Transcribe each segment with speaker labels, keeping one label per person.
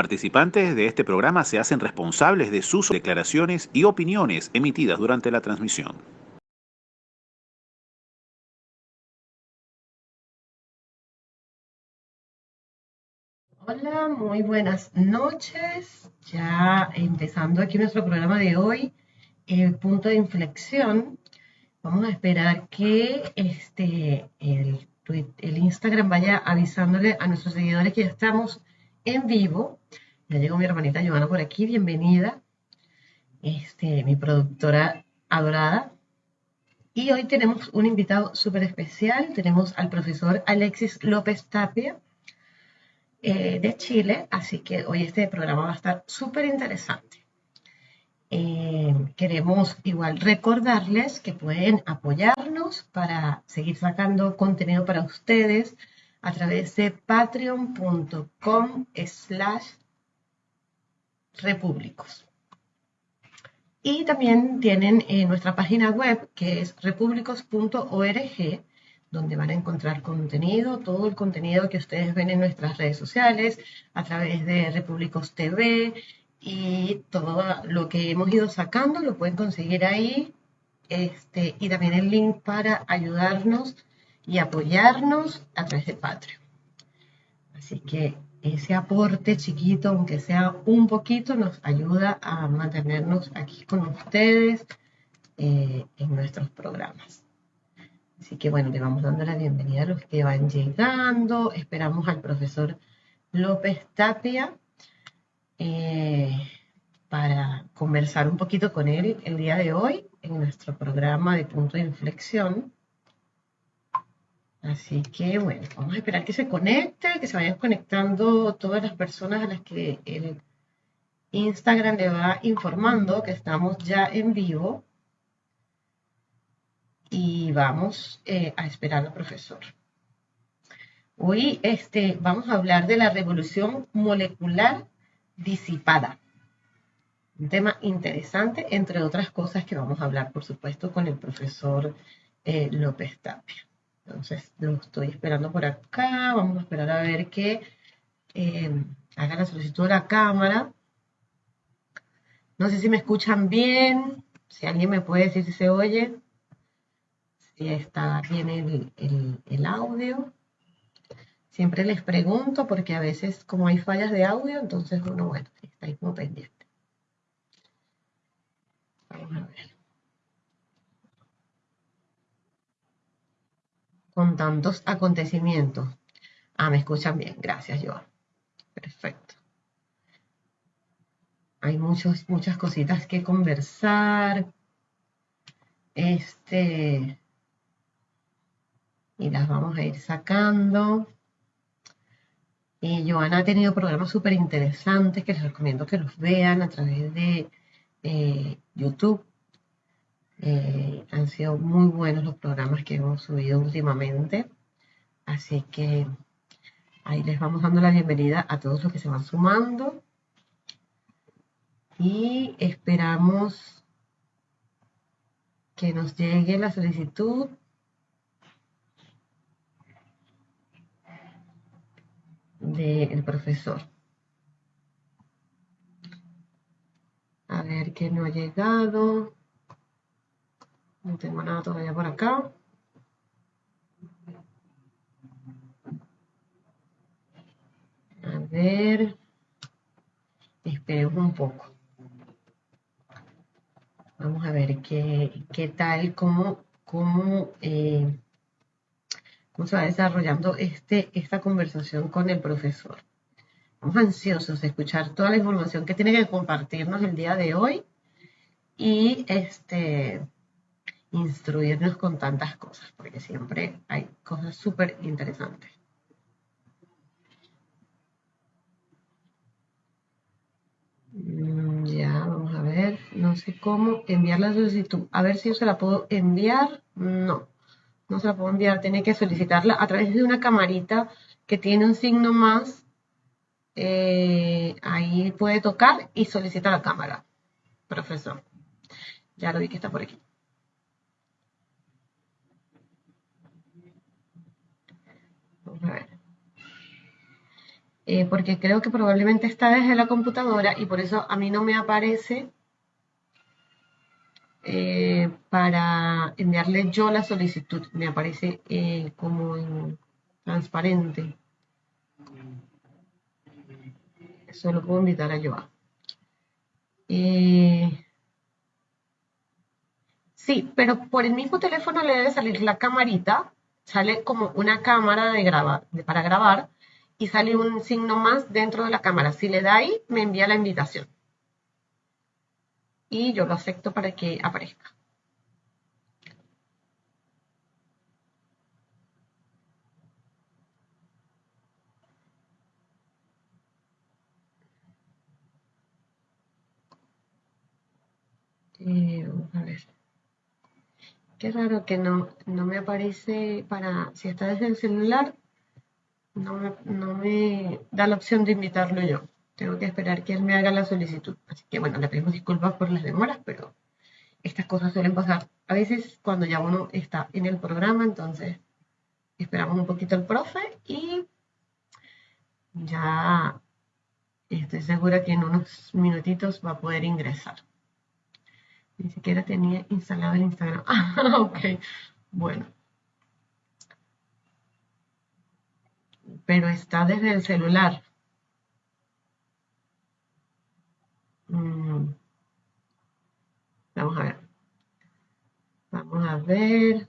Speaker 1: participantes de este programa se hacen responsables de sus declaraciones y opiniones emitidas durante la transmisión.
Speaker 2: Hola, muy buenas noches. Ya empezando aquí nuestro programa de hoy, el punto de inflexión. Vamos a esperar que este, el, el Instagram vaya avisándole a nuestros seguidores que ya estamos en vivo. Ya llegó mi hermanita Joana por aquí, bienvenida. Este, mi productora adorada. Y hoy tenemos un invitado súper especial. Tenemos al profesor Alexis López Tapia eh, de Chile, así que hoy este programa va a estar súper interesante. Eh, queremos igual recordarles que pueden apoyarnos para seguir sacando contenido para ustedes a través de patreon.com slash repúblicos. Y también tienen en nuestra página web que es repúblicos.org, donde van a encontrar contenido, todo el contenido que ustedes ven en nuestras redes sociales, a través de Repúblicos TV y todo lo que hemos ido sacando lo pueden conseguir ahí. Este, y también el link para ayudarnos y apoyarnos a través de Patreon. Así que ese aporte chiquito, aunque sea un poquito, nos ayuda a mantenernos aquí con ustedes eh, en nuestros programas. Así que bueno, le vamos dando la bienvenida a los que van llegando. Esperamos al profesor López Tapia eh, para conversar un poquito con él el día de hoy en nuestro programa de punto de inflexión. Así que bueno, vamos a esperar que se conecte, que se vayan conectando todas las personas a las que el Instagram le va informando que estamos ya en vivo. Y vamos eh, a esperar al profesor. Hoy este, vamos a hablar de la revolución molecular disipada. Un tema interesante, entre otras cosas que vamos a hablar, por supuesto, con el profesor eh, López Tapia. Entonces lo estoy esperando por acá. Vamos a esperar a ver que eh, haga la solicitud de la cámara. No sé si me escuchan bien. Si alguien me puede decir si se oye. Si está bien el, audio. Siempre les pregunto porque a veces como hay fallas de audio, entonces uno, bueno, está ahí como pendiente. Vamos a ver. Con tantos acontecimientos. Ah, me escuchan bien. Gracias, Joan. Perfecto. Hay muchos, muchas cositas que conversar. Este. Y las vamos a ir sacando. Y Joana ha tenido programas súper interesantes que les recomiendo que los vean a través de eh, YouTube. Eh, han sido muy buenos los programas que hemos subido últimamente. Así que ahí les vamos dando la bienvenida a todos los que se van sumando. Y esperamos que nos llegue la solicitud del profesor. A ver qué no ha llegado. No tengo nada todavía por acá. A ver. Esperemos un poco. Vamos a ver qué, qué tal, cómo, cómo, eh, cómo se va desarrollando este, esta conversación con el profesor. Estamos ansiosos de escuchar toda la información que tiene que compartirnos el día de hoy. Y este instruirnos con tantas cosas, porque siempre hay cosas súper interesantes. Mm, ya, vamos a ver, no sé cómo enviar la solicitud. A ver si yo se la puedo enviar. No, no se la puedo enviar. Tiene que solicitarla a través de una camarita que tiene un signo más. Eh, ahí puede tocar y solicita la cámara. Profesor. Ya lo vi que está por aquí. Eh, porque creo que probablemente está desde la computadora y por eso a mí no me aparece eh, para enviarle yo la solicitud. Me aparece eh, como en transparente. Eso lo puedo invitar a Joa. sí, pero por el mismo teléfono le debe salir la camarita. Sale como una cámara de para grabar y sale un signo más dentro de la cámara. Si le da ahí, me envía la invitación. Y yo lo acepto para que aparezca. Eh, a ver. Qué raro que no, no me aparece para, si está desde el celular, no me, da la opción de invitarlo yo. Tengo que esperar que él me haga la solicitud. Así que bueno, le pedimos disculpas por las demoras, pero estas cosas suelen pasar a veces cuando ya uno está en el programa, entonces esperamos un poquito al profe y ya estoy segura que en unos minutitos va a poder ingresar. Ni siquiera tenía instalado el Instagram. Ah, ok. Bueno. pero está desde el celular. Mm. Vamos a ver. Vamos a ver.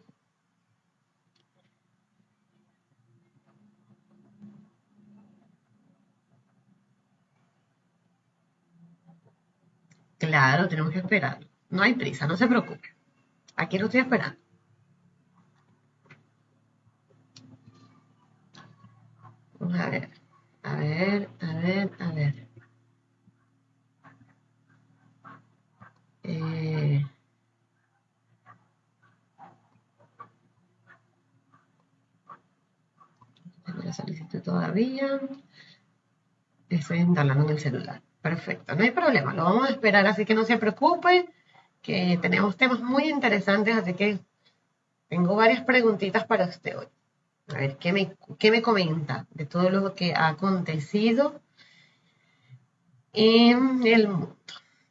Speaker 2: Claro, tenemos que esperar. No hay prisa, no se preocupe. Aquí lo estoy esperando. a ver, a ver, a ver, a ver. Eh, la solicitud todavía. Estoy instalando en el celular. Perfecto, no hay problema, lo vamos a esperar, así que no se preocupe, que tenemos temas muy interesantes, así que tengo varias preguntitas para usted hoy. A ver, ¿qué me, me comenta de todo lo que ha acontecido en el mundo?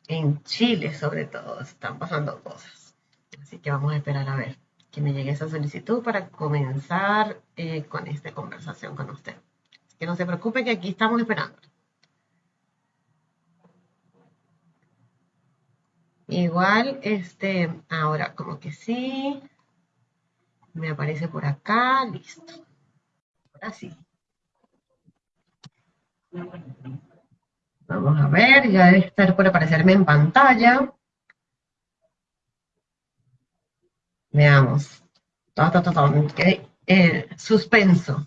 Speaker 2: En Chile, sobre todo, están pasando cosas. Así que vamos a esperar a ver que me llegue esa solicitud para comenzar eh, con esta conversación con usted. Así que no se preocupe que aquí estamos esperando. Igual, este, ahora como que sí, me aparece por acá, listo. Ahora sí. Vamos a ver, ya debe estar por aparecerme en pantalla. Veamos. Todo, todo, todo. Eh, suspenso.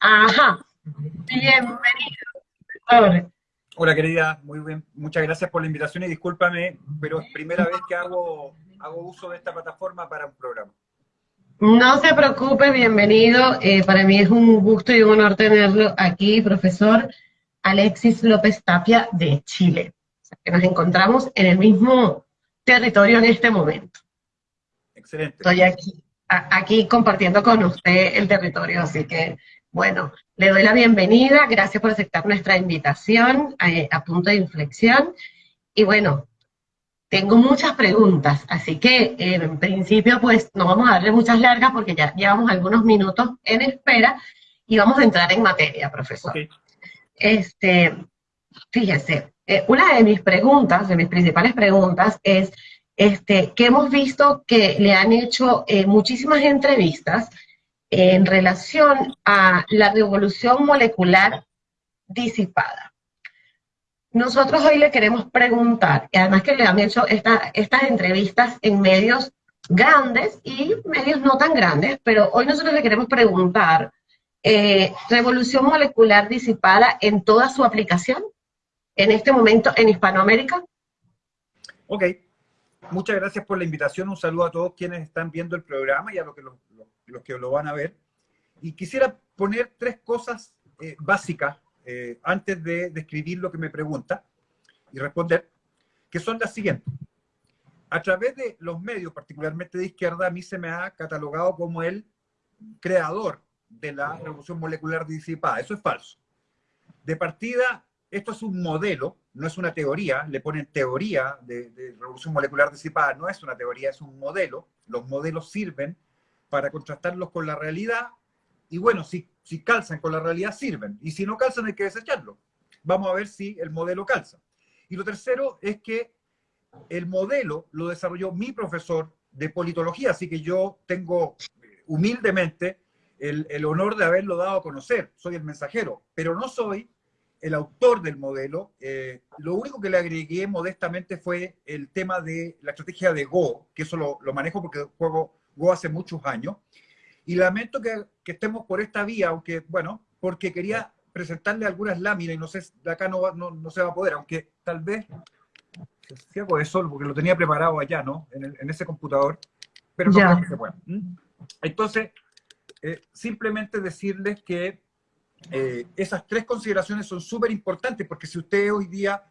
Speaker 2: Ajá. Bienvenido.
Speaker 3: Hola querida, muy bien, muchas gracias por la invitación y discúlpame, pero es primera vez que hago, hago uso de esta plataforma para un programa.
Speaker 2: No se preocupe, bienvenido. Eh, para mí es un gusto y un honor tenerlo aquí, profesor Alexis López Tapia de Chile. que nos encontramos en el mismo territorio en este momento.
Speaker 3: Excelente.
Speaker 2: Estoy aquí, aquí compartiendo con usted el territorio, así que bueno, le doy la bienvenida, gracias por aceptar nuestra invitación eh, a, punto de inflexión. Y bueno, tengo muchas preguntas, así que eh, en principio pues no vamos a darle muchas largas porque ya llevamos algunos minutos en espera y vamos a entrar en materia, profesor. Este, fíjese, eh, una de mis preguntas, de mis principales preguntas es este, que hemos visto que le han hecho muchísimas entrevistas en relación a la revolución molecular disipada. Nosotros hoy le queremos preguntar, y además que le han hecho estas entrevistas en medios grandes y medios no tan grandes, pero hoy nosotros le queremos preguntar, eh, revolución molecular disipada en toda su aplicación, en este momento en Hispanoamérica.
Speaker 3: Ok, muchas gracias por la invitación, un saludo a todos quienes están viendo el programa y a los que lo, los que lo van a ver. Y quisiera poner tres cosas eh, básicas eh, antes de describir lo que me pregunta y responder, que son las siguientes. A través de los medios, particularmente de izquierda, a mí se me ha catalogado como el creador de la revolución molecular disipada. Eso es falso. De partida, esto es un modelo, no es una teoría, le ponen teoría de, revolución molecular disipada, no es una teoría, es un modelo. Los modelos sirven para contrastarlos con la realidad y bueno, si, si calzan con la realidad sirven y si no calzan hay que desecharlo. Vamos a ver si el modelo calza. Y lo tercero es que el modelo lo desarrolló mi profesor de politología, así que yo tengo eh, humildemente el, honor de haberlo dado a conocer. Soy el mensajero, pero no soy el autor del modelo. Eh, lo único que le agregué modestamente fue el tema de la estrategia de Go, que eso lo, manejo porque juego Go hace muchos años. Y lamento que, estemos por esta vía, aunque, bueno, porque quería presentarle algunas láminas y no sé, de acá no, no, se va a poder, aunque tal vez si hago eso, porque lo tenía preparado allá, ¿no? En, ese computador, pero no creo que se pueda. Entonces, eh, simplemente decirles que eh, esas tres consideraciones son súper importantes, porque si ustedes hoy día,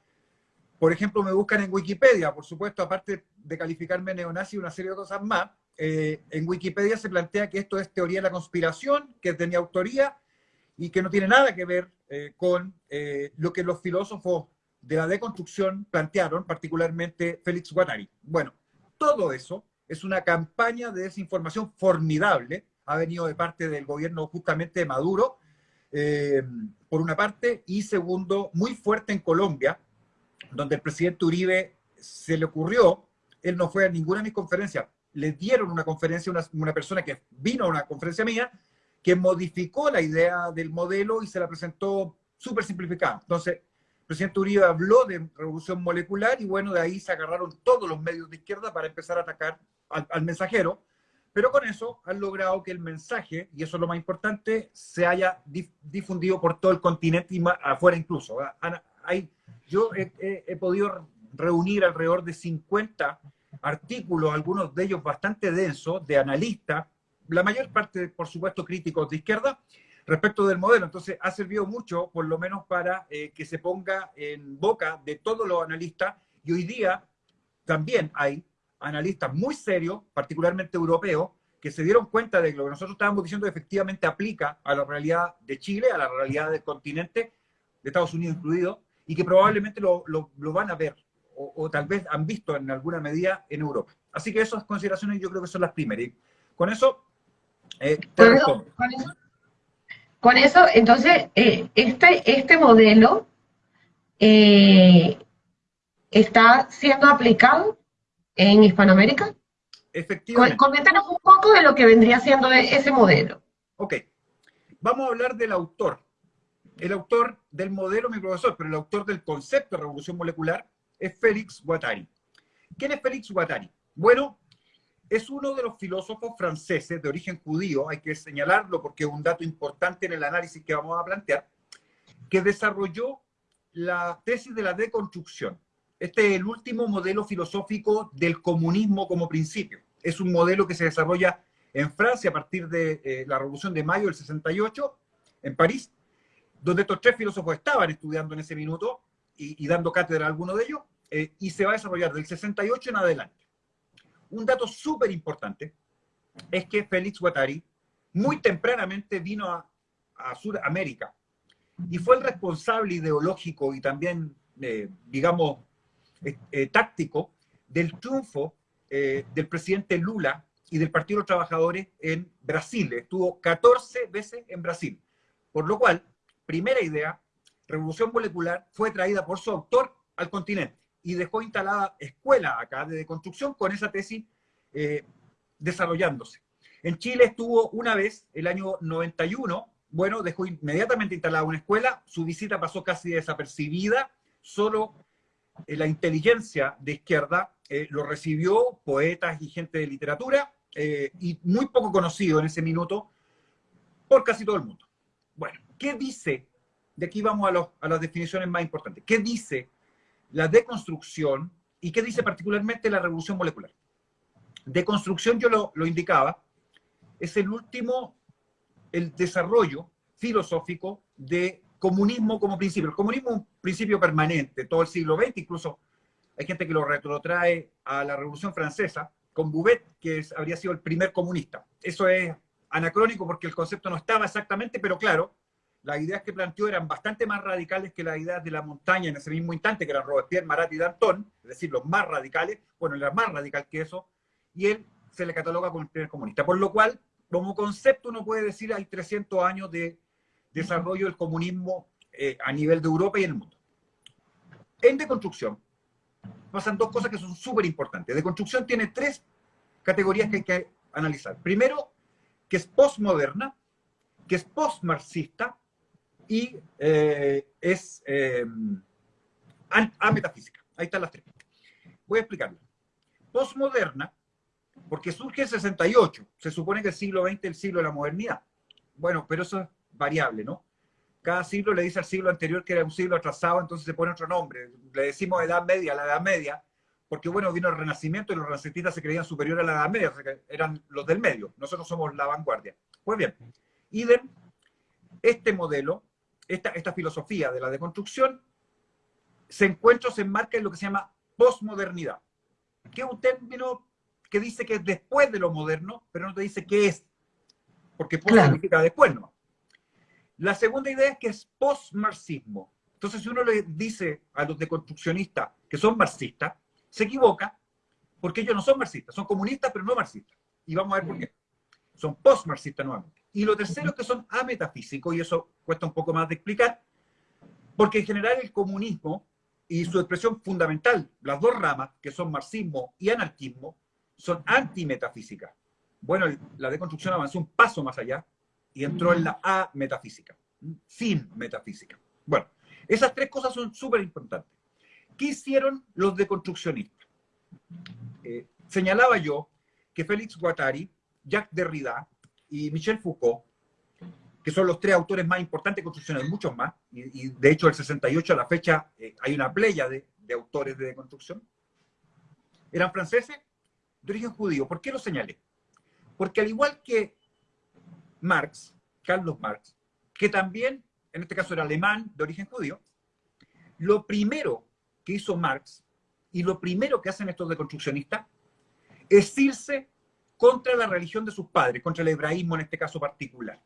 Speaker 3: por ejemplo, me buscan en Wikipedia, por supuesto, aparte de calificarme neonazi y una serie de cosas más, eh, en Wikipedia se plantea que esto es teoría de la conspiración, que es de mi autoría y que no tiene nada que ver con lo que los filósofos de la deconstrucción plantearon, particularmente Félix Guattari. Bueno, todo eso es una campaña de desinformación formidable, ha venido de parte del gobierno justamente de Maduro, eh, por una parte, y segundo, muy fuerte en Colombia, donde el presidente Uribe se le ocurrió, él no fue a ninguna de mis conferencias, le dieron una conferencia a una, persona que vino a una conferencia mía, que modificó la idea del modelo y se la presentó súper simplificada. Entonces, presidente Uribe habló de revolución molecular y bueno, de ahí se agarraron todos los medios de izquierda para empezar a atacar al, mensajero, pero con eso han logrado que el mensaje, y eso es lo más importante, se haya difundido por todo el continente y afuera incluso. Hay, yo he, podido reunir alrededor de 50 artículos, algunos de ellos bastante densos, de analistas, la mayor parte, por supuesto, críticos de izquierda, respecto del modelo. Entonces, ha servido mucho, por lo menos, para eh, que se ponga en boca de todos los analistas. Y hoy día también hay analistas muy serios, particularmente europeos, que se dieron cuenta de que lo que nosotros estábamos diciendo efectivamente aplica a la realidad de Chile, a la realidad del continente, de Estados Unidos incluido, y que probablemente lo, van a ver, o, tal vez han visto en alguna medida en Europa. Así que esas consideraciones yo creo que son las primeras. Y con eso,
Speaker 2: eh, te con eso, entonces, eh, este, este modelo eh, está siendo aplicado en Hispanoamérica.
Speaker 3: Efectivamente.
Speaker 2: Coméntanos un poco de lo que vendría siendo ese modelo.
Speaker 3: Ok. Vamos a hablar del autor. El autor del modelo, mi profesor, pero el autor del concepto de revolución molecular es Félix Guattari. ¿Quién es Félix Guattari? Bueno, es uno de los filósofos franceses de origen judío, hay que señalarlo porque es un dato importante en el análisis que vamos a plantear, que desarrolló la tesis de la deconstrucción. Este es el último modelo filosófico del comunismo como principio. Es un modelo que se desarrolla en Francia a partir de eh, la Revolución de Mayo del 68, en París, donde estos tres filósofos estaban estudiando en ese minuto y, dando cátedra a alguno de ellos, eh, y se va a desarrollar del 68 en adelante un dato súper importante es que Félix Guattari muy tempranamente vino a, Sudamérica y fue el responsable ideológico y también, eh, digamos, eh, eh, táctico del triunfo del presidente Lula y del Partido de los Trabajadores en Brasil. Estuvo 14 veces en Brasil. Por lo cual, primera idea, revolución molecular fue traída por su autor al continente y dejó instalada escuela acá de construcción con esa tesis eh, desarrollándose. En Chile estuvo una vez, el año 91, bueno, dejó inmediatamente instalada una escuela, su visita pasó casi desapercibida, solo eh, la inteligencia de izquierda eh, lo recibió, poetas y gente de literatura, y muy poco conocido en ese minuto por casi todo el mundo. Bueno, ¿qué dice? De aquí vamos a, las definiciones más importantes. ¿Qué dice la deconstrucción y qué dice particularmente la revolución molecular. Deconstrucción, yo lo, lo indicaba, es el último, el desarrollo filosófico de comunismo como principio. El comunismo es un principio permanente, todo el siglo XX, incluso hay gente que lo retrotrae a la Revolución Francesa, con Bouvet, que habría sido el primer comunista. Eso es anacrónico porque el concepto no estaba exactamente, pero claro, las ideas que planteó eran bastante más radicales que las ideas de la montaña en ese mismo instante, que eran Robespierre, Marat y Danton, es decir, los más radicales, bueno, era más radical que eso, y él se le cataloga como el primer comunista. Por lo cual, como concepto, uno puede decir hay 300 años de desarrollo del comunismo eh, a nivel de Europa y en el mundo. En deconstrucción, pasan dos cosas que son súper importantes. Deconstrucción tiene tres categorías que hay que analizar. Primero, que es postmoderna, que es postmarxista y eh, es eh, ametafísica. Ahí están las tres. Voy a explicarlo. Postmoderna, porque surge en 68. Se supone que el siglo XX es el siglo de la modernidad. Bueno, pero eso es variable, ¿no? Cada siglo le dice al siglo anterior que era un siglo atrasado, entonces se pone otro nombre. Le decimos Edad Media, la Edad Media, porque bueno, vino el Renacimiento y los renacentistas se creían superiores a la Edad Media, eran los del medio. Nosotros somos la vanguardia. Pues bien, idem, este modelo, esta, esta filosofía de la deconstrucción, se encuentra, se enmarca en lo que se llama posmodernidad, que es un término que dice que es después de lo moderno, pero no te dice qué es, porque post significa después, ¿no? La segunda idea es que es post-marxismo. Entonces, si uno le dice a los deconstruccionistas que son marxistas, se equivoca porque ellos no son marxistas, son comunistas, pero no marxistas. Y vamos a ver por qué. Son post-marxistas nuevamente. Y lo tercero es que son ametafísicos, y eso cuesta un poco más de explicar, porque en general el comunismo y su expresión fundamental, las dos ramas, que son marxismo y anarquismo, son antimetafísicas. Bueno, la deconstrucción avanzó un paso más allá y entró en la A metafísica, sin metafísica. Bueno, esas tres cosas son súper importantes. ¿Qué hicieron los deconstruccionistas? Eh, señalaba yo que Félix Guattari, Jacques Derrida y Michel Foucault, que son los tres autores más importantes hay muchos más, y, de hecho el 68 a la fecha eh, hay una playa de, de autores de deconstrucción, eran franceses de origen judío. ¿Por qué lo señalé? Porque al igual que Marx, Carlos Marx, que también, en este caso era alemán de origen judío, lo primero que hizo Marx y lo primero que hacen estos deconstruccionistas es irse contra la religión de sus padres, contra el hebraísmo en este caso particular,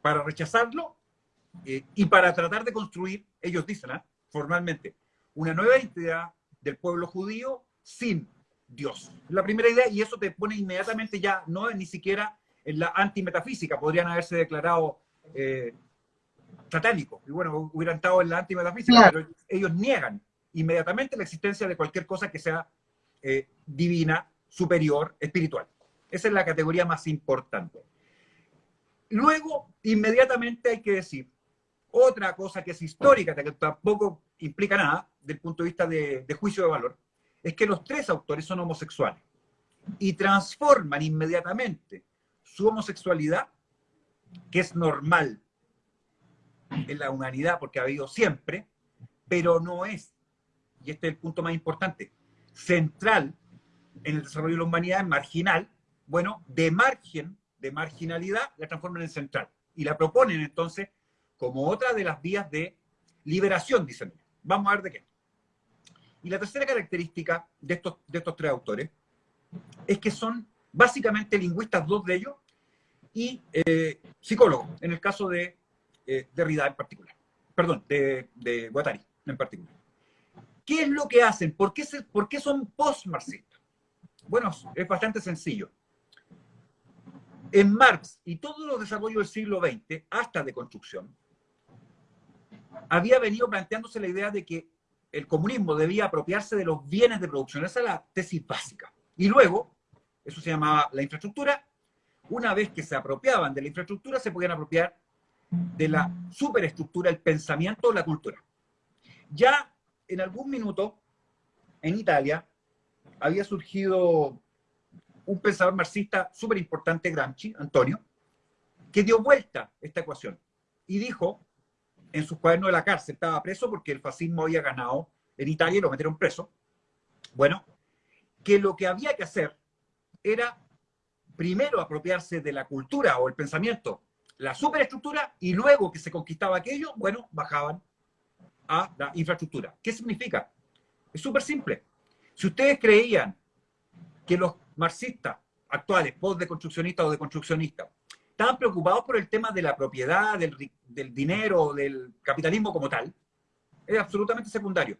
Speaker 3: para rechazarlo eh, y para tratar de construir, ellos dicen ¿ah? formalmente, una nueva identidad del pueblo judío sin Dios. La primera idea, y eso te pone inmediatamente ya, no es ni siquiera en la antimetafísica, podrían haberse declarado eh, satánicos, y bueno, hubieran estado en la antimetafísica, pero ellos niegan inmediatamente la existencia de cualquier cosa que sea eh, divina, superior, espiritual. Esa es la categoría más importante. Luego, inmediatamente hay que decir otra cosa que es histórica, que tampoco implica nada del punto de vista de juicio de valor, es que los tres autores son homosexuales y transforman inmediatamente su homosexualidad, que es normal en la humanidad porque ha habido siempre, pero no es, y este es el punto más importante, central en el desarrollo de la humanidad, marginal, bueno, de margen, de marginalidad, la transforman en central. Y la proponen entonces como otra de las vías de liberación, dicen. Vamos a ver de qué. Y la tercera característica de estos, de estos tres autores es que son básicamente lingüistas, dos de ellos, y eh, psicólogos, en el caso de eh, Derrida en particular. Perdón, de, de Guattari en particular. ¿Qué es lo que hacen? ¿Por qué, por qué son post-marxistas? Bueno, es bastante sencillo. En Marx y todos los desarrollos del siglo XX, hasta de construcción, había venido planteándose la idea de que el comunismo debía apropiarse de los bienes de producción. Esa es la tesis básica. Y luego, eso se llamaba la infraestructura, una vez que se apropiaban de la infraestructura, se podían apropiar de la superestructura, el pensamiento, la cultura. Ya en algún minuto, en Italia, había surgido un pensador marxista súper importante, Gramsci, Antonio, que dio vuelta esta ecuación y dijo en sus cuadernos de la cárcel, estaba preso porque el fascismo había ganado en Italia y lo metieron preso. Bueno, que lo que había que hacer era primero apropiarse de la cultura o el pensamiento, la superestructura, y luego que se conquistaba aquello, bueno, bajaban a la infraestructura. ¿Qué significa? Es súper simple. Si ustedes creían que los marxistas actuales, post-deconstruccionistas o deconstruccionistas, estaban preocupados por el tema de la propiedad, del, del dinero, del capitalismo como tal, es absolutamente secundario.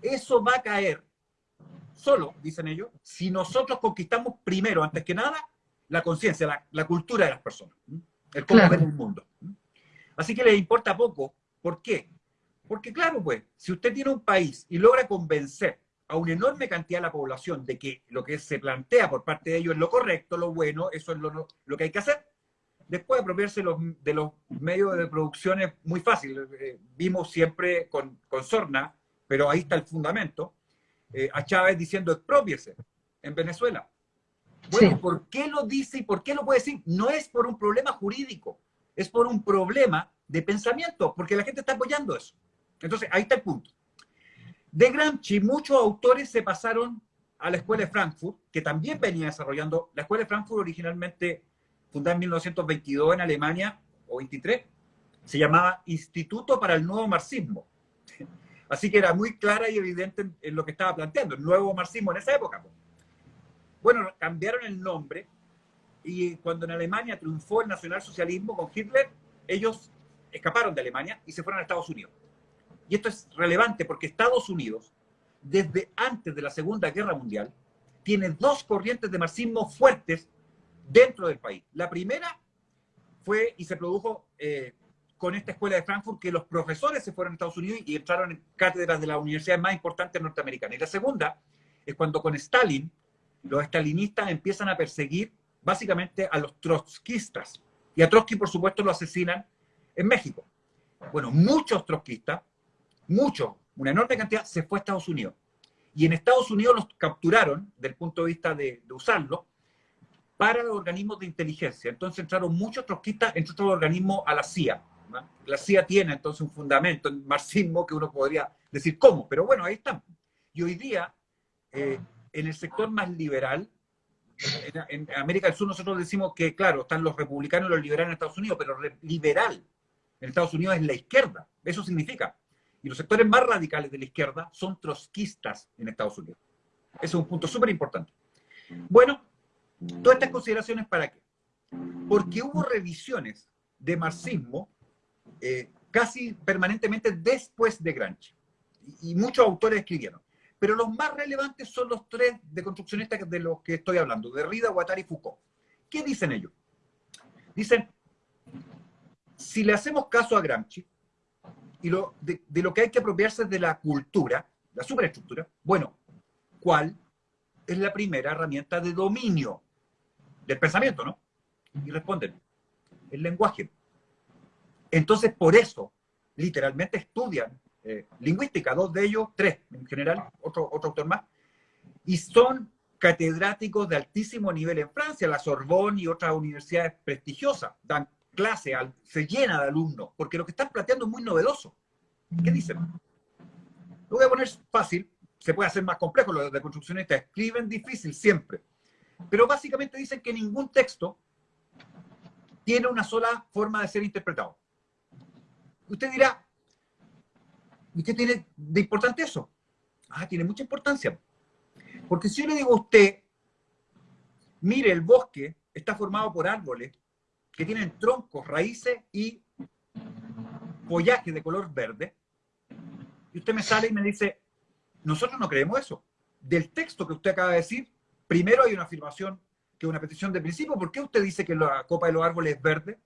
Speaker 3: Eso va a caer solo, dicen ellos, si nosotros conquistamos primero, antes que nada, la conciencia, la, cultura de las personas, el cómo ver el mundo. Así que les importa poco. ¿Por qué? Porque claro, pues, si usted tiene un país y logra convencer a una enorme cantidad de la población de que lo que se plantea por parte de ellos es lo correcto, lo bueno, eso es lo, lo que hay que hacer, después apropiarse los, de los medios de producción es muy fácil. Eh, vimos siempre con, con Sorna, pero ahí está el fundamento, eh, a Chávez diciendo expropiese en Venezuela. Bueno, ¿por qué lo dice y por qué lo puede decir? No es por un problema jurídico, es por un problema de pensamiento, porque la gente está apoyando eso. Entonces, ahí está el punto. De Gramsci, muchos autores se pasaron a la Escuela de Frankfurt, que también venía desarrollando. La Escuela de Frankfurt, originalmente fundada en 1922 en Alemania, o 23, se llamaba Instituto para el Nuevo Marxismo. Así que era muy clara y evidente en, lo que estaba planteando, el nuevo marxismo en esa época. Bueno, cambiaron el nombre y cuando en Alemania triunfó el nacionalsocialismo con Hitler, ellos escaparon de Alemania y se fueron a Estados Unidos. Y esto es relevante porque Estados Unidos, desde antes de la Segunda Guerra Mundial, tiene dos corrientes de marxismo fuertes dentro del país. La primera fue y se produjo eh, con esta escuela de Frankfurt que los profesores se fueron a Estados Unidos y entraron en cátedras de las universidades más importantes norteamericanas. Y la segunda es cuando con Stalin, los stalinistas empiezan a perseguir básicamente a los trotskistas. Y a Trotsky, por supuesto, lo asesinan en México. Bueno, muchos trotskistas, muchos, una enorme cantidad, se fue a Estados Unidos. Y en Estados Unidos los capturaron, desde el punto de vista de, usarlo, para los organismos de inteligencia. Entonces entraron muchos trotskistas, entre otros organismos, a la CIA. La CIA tiene entonces un fundamento en marxismo que uno podría decir cómo, pero bueno, ahí están. Y hoy día, eh, en el sector más liberal, en, América del Sur nosotros decimos que, claro, están los republicanos y los liberales en Estados Unidos, pero liberal en Estados Unidos es la izquierda. Eso significa. Y los sectores más radicales de la izquierda son trotskistas en Estados Unidos. Ese es un punto súper importante. Bueno, todas estas consideraciones para qué? Porque hubo revisiones de marxismo eh, casi permanentemente después de Gramsci. Y, muchos autores escribieron. Pero los más relevantes son los tres de construccionistas de los que estoy hablando, Derrida, Guattari y Foucault. ¿Qué dicen ellos? Dicen, si le hacemos caso a Gramsci, y lo, de, de, lo que hay que apropiarse de la cultura, la superestructura, bueno, ¿cuál es la primera herramienta de dominio del pensamiento, no? Y responden, el lenguaje. Entonces, por eso, literalmente estudian eh, lingüística, dos de ellos, tres en general, otro, otro autor más, y son catedráticos de altísimo nivel en Francia, la Sorbonne y otras universidades prestigiosas, dan clase, se llena de alumnos, porque lo que están planteando es muy novedoso. ¿Qué dicen? Lo voy a poner fácil, se puede hacer más complejo, los de construccionistas escriben difícil siempre, pero básicamente dicen que ningún texto tiene una sola forma de ser interpretado. Usted dirá, ¿y qué tiene de importante eso? Ah, tiene mucha importancia. Porque si yo le digo a usted, mire, el bosque está formado por árboles que tienen troncos, raíces y follaje de color verde, y usted me sale y me dice, nosotros no creemos eso. Del texto que usted acaba de decir, primero hay una afirmación que es una petición de principio. ¿Por qué usted dice que la copa de los árboles es verde?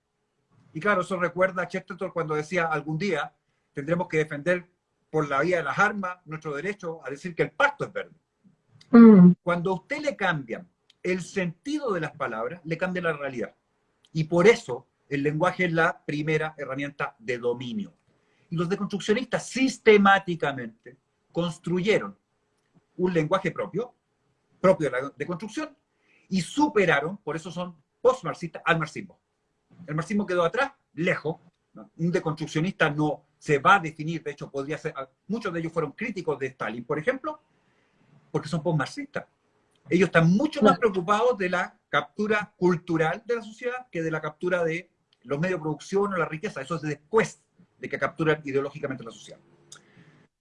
Speaker 3: Y claro, eso recuerda a Chesterton cuando decía, algún día tendremos que defender por la vía de las armas nuestro derecho a decir que el pacto es verde. Mm. Cuando a usted le cambian el sentido de las palabras, le cambia la realidad. Y por eso el lenguaje es la primera herramienta de dominio. Y los deconstruccionistas sistemáticamente construyeron un lenguaje propio, propio de la deconstrucción, y superaron, por eso son post-marxistas, al marxismo. El marxismo quedó atrás, lejos. Un deconstruccionista no se va a definir, de hecho, podría. Muchos de ellos fueron críticos de Stalin, por ejemplo, porque son post-marxistas. Ellos están mucho más preocupados de la captura cultural de la sociedad que de la captura de los medios de producción o la riqueza. Eso es después de que capturan ideológicamente la sociedad.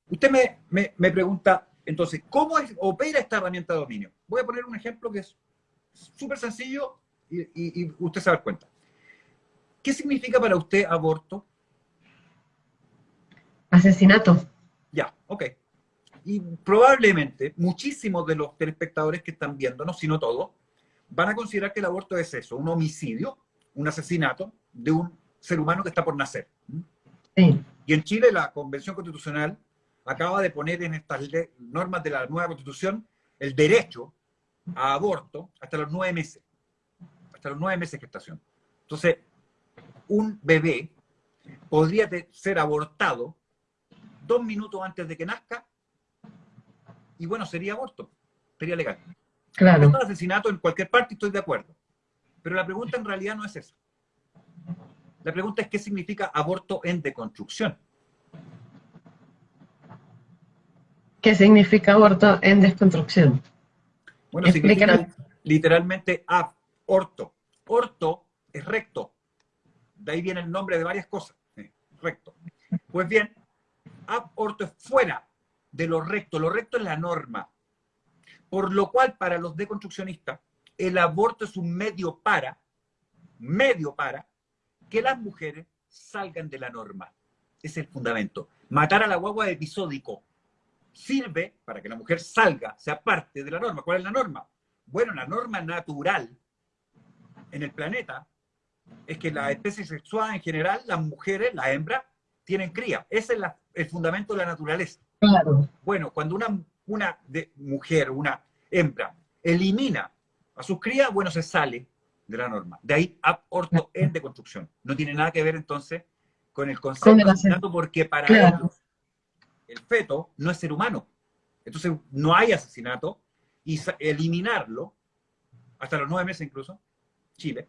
Speaker 3: Usted me, me, me pregunta, entonces, ¿cómo es, opera esta herramienta de dominio? Voy a poner un ejemplo que es súper sencillo y, y, y, usted se va a dar cuenta. ¿Qué significa para usted aborto?
Speaker 2: Asesinato.
Speaker 3: Ya, ok. Y probablemente muchísimos de los telespectadores que están viéndonos, si no todos, van a considerar que el aborto es eso, un homicidio, un asesinato de un ser humano que está por nacer.
Speaker 2: Sí.
Speaker 3: Y en Chile la Convención Constitucional acaba de poner en estas normas de la nueva Constitución el derecho a aborto hasta los nueve meses. Hasta los nueve meses de gestación. Entonces, un bebé podría ser abortado dos minutos antes de que nazca y bueno, sería aborto, sería legal.
Speaker 2: Claro.
Speaker 3: Es asesinato en cualquier parte, estoy de acuerdo. Pero la pregunta en realidad no es esa. La pregunta es qué significa aborto en deconstrucción.
Speaker 2: ¿Qué significa aborto en desconstrucción?
Speaker 3: Bueno, significa literalmente aborto. Orto es recto. De ahí viene el nombre de varias cosas. recto. Pues bien, aborto es fuera de lo recto. Lo recto es la norma. Por lo cual, para los deconstruccionistas, el aborto es un medio para, medio para, que las mujeres salgan de la norma. Es el fundamento. Matar a la guagua episódico sirve para que la mujer salga, sea parte de la norma. ¿Cuál es la norma? Bueno, la norma natural en el planeta es que la especie sexual en general, las mujeres, la hembra, tienen cría. Ese es el fundamento de la naturaleza.
Speaker 2: Claro.
Speaker 3: Bueno, cuando una, una de, mujer, una hembra, elimina a sus crías, bueno, se sale de la norma. De ahí aborto en deconstrucción. No tiene nada que ver entonces con el concepto de asesinato porque para ellos el feto no es ser humano. Entonces no hay asesinato y eliminarlo, hasta los nueve meses incluso, Chile,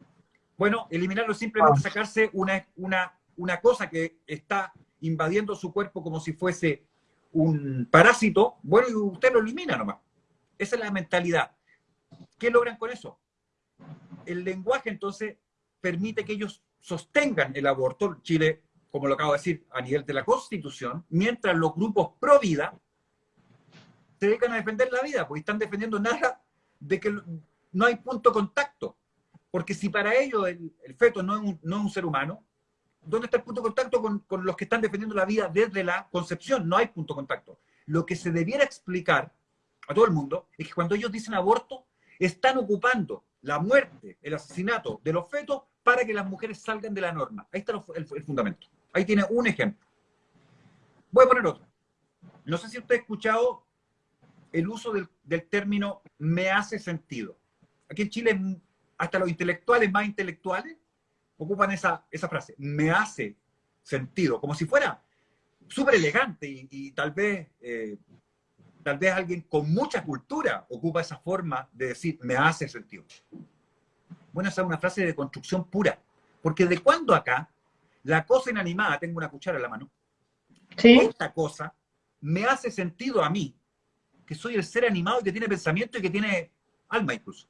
Speaker 3: bueno, eliminarlo simplemente sacarse una, una, una cosa que está invadiendo su cuerpo como si fuese un parásito, bueno, y usted lo elimina nomás. Esa es la mentalidad. ¿Qué logran con eso? El lenguaje entonces permite que ellos sostengan el aborto. Chile, como lo acabo de decir, a nivel de la Constitución, mientras los grupos pro vida se dedican a defender la vida, porque están defendiendo nada de que no hay punto de contacto. Porque si para ellos el, feto no es, no es, un, ser humano, ¿dónde está el punto de contacto con, con, los que están defendiendo la vida desde la concepción? No hay punto de contacto. Lo que se debiera explicar a todo el mundo es que cuando ellos dicen aborto, están ocupando la muerte, el asesinato de los fetos para que las mujeres salgan de la norma. Ahí está el, el fundamento. Ahí tiene un ejemplo. Voy a poner otro. No sé si usted ha escuchado el uso del, del término me hace sentido. Aquí en Chile, hasta los intelectuales más intelectuales ocupan esa, esa frase, me hace sentido, como si fuera súper elegante y, y, tal vez eh, tal vez alguien con mucha cultura ocupa esa forma de decir, me hace sentido. Bueno, esa es una frase de construcción pura, porque de cuando acá la cosa inanimada, tengo una cuchara en la mano,
Speaker 2: ¿Sí?
Speaker 3: esta cosa me hace sentido a mí, que soy el ser animado y que tiene pensamiento y que tiene alma incluso.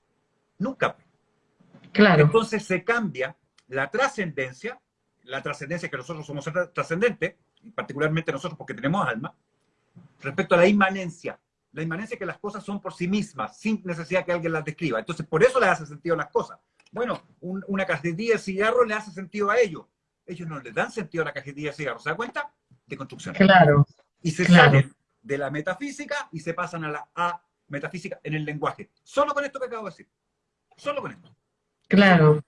Speaker 3: Nunca.
Speaker 2: Claro.
Speaker 3: Entonces se cambia la trascendencia, la trascendencia que nosotros somos trascendentes, particularmente nosotros porque tenemos alma, respecto a la inmanencia. La inmanencia es que las cosas son por sí mismas, sin necesidad que alguien las describa. Entonces, por eso le hace sentido a las cosas. Bueno, un, una cajetilla de cigarros le hace sentido a ellos. Ellos no les dan sentido a la cajetilla de cigarros. ¿Se da cuenta? De construcción.
Speaker 2: Claro.
Speaker 3: Y se
Speaker 2: claro.
Speaker 3: salen de la metafísica y se pasan a la a metafísica en el lenguaje. Solo con esto que acabo de decir. Solo con esto.
Speaker 2: Claro.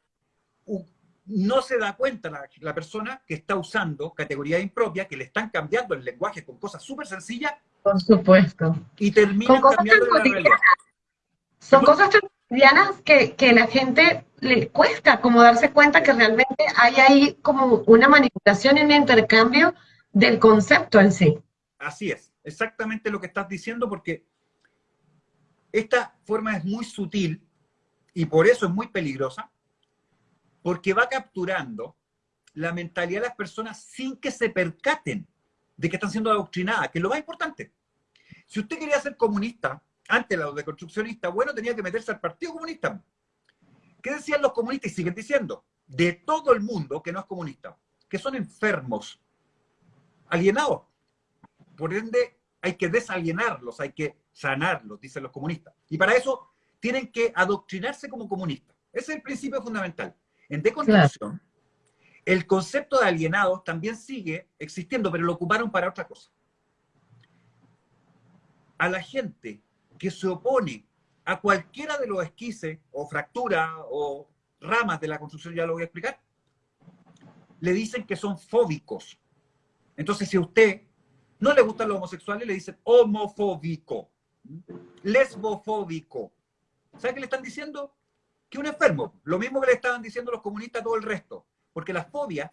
Speaker 3: No se da cuenta la, la persona que está usando categoría impropia, que le están cambiando el lenguaje con cosas súper sencillas.
Speaker 2: Por supuesto.
Speaker 3: Y terminan cambiando la realidad.
Speaker 2: Son cosas tan cotidianas que, que la gente le cuesta como darse cuenta que realmente hay ahí como una manipulación y un intercambio del concepto en sí.
Speaker 3: Así es, exactamente lo que estás diciendo, porque esta forma es muy sutil y por eso es muy peligrosa, porque va capturando la mentalidad de las personas sin que se percaten de que están siendo adoctrinadas, que es lo más importante. Si usted quería ser comunista, antes de los deconstruccionistas, bueno, tenía que meterse al Partido Comunista. ¿Qué decían los comunistas y siguen diciendo? De todo el mundo que no es comunista, que son enfermos, alienados. Por ende, hay que desalienarlos, hay que sanarlos, dicen los comunistas. Y para eso tienen que adoctrinarse como comunistas. Ese es el principio fundamental. En deconstrucción, claro. el concepto de alienados también sigue existiendo, pero lo ocuparon para otra cosa. A la gente que se opone a cualquiera de los esquices o fracturas o ramas de la construcción, ya lo voy a explicar, le dicen que son fóbicos. Entonces, si a usted no le gustan los homosexuales, le dicen homofóbico, lesbofóbico. ¿Sabe qué le están diciendo? Que un enfermo. Lo mismo que le estaban diciendo los comunistas a todo el resto. Porque las fobias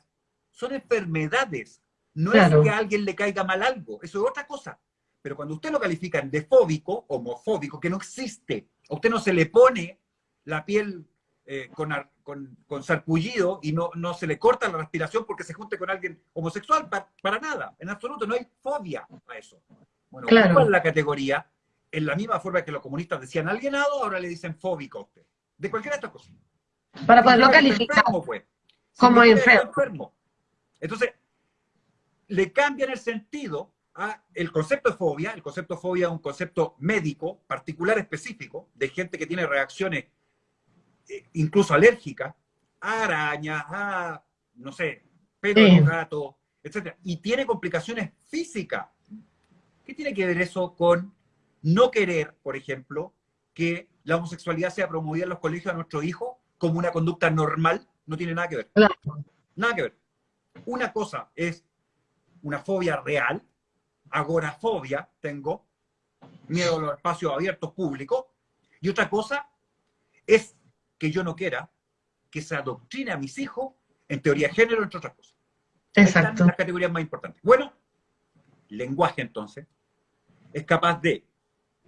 Speaker 3: son enfermedades. No es que a alguien le caiga mal algo. Eso es otra cosa. Pero cuando usted lo califica de fóbico, homofóbico, que no existe, a usted no se le pone la piel eh, con, con, sarpullido y no, no se le corta la respiración porque se junte con alguien homosexual, para, nada, en absoluto, no hay fobia a eso. Bueno, claro. la categoría, en la misma forma que los comunistas decían alienado, ahora le dicen fóbico a usted. De cualquiera de estas cosas.
Speaker 2: Para poderlo calificar pues. como enfermo.
Speaker 3: Entonces, le cambian el sentido el concepto de fobia, el concepto de fobia es un concepto médico, particular, específico, de gente que tiene reacciones eh, incluso alérgicas a arañas, a, no sé, pelo de gato, etc. Y tiene complicaciones físicas. ¿Qué tiene que ver eso con no querer, por ejemplo, que la homosexualidad sea promovida en los colegios a nuestro hijo como una conducta normal? No tiene nada que ver. Nada que ver. Una cosa es una fobia real, agorafobia tengo, miedo a los espacios abiertos públicos, y otra cosa es que yo no quiera que se adoctrine a mis hijos en teoría de género, entre otras cosas.
Speaker 2: Exacto.
Speaker 3: Las categorías más importantes. Bueno, lenguaje entonces es capaz de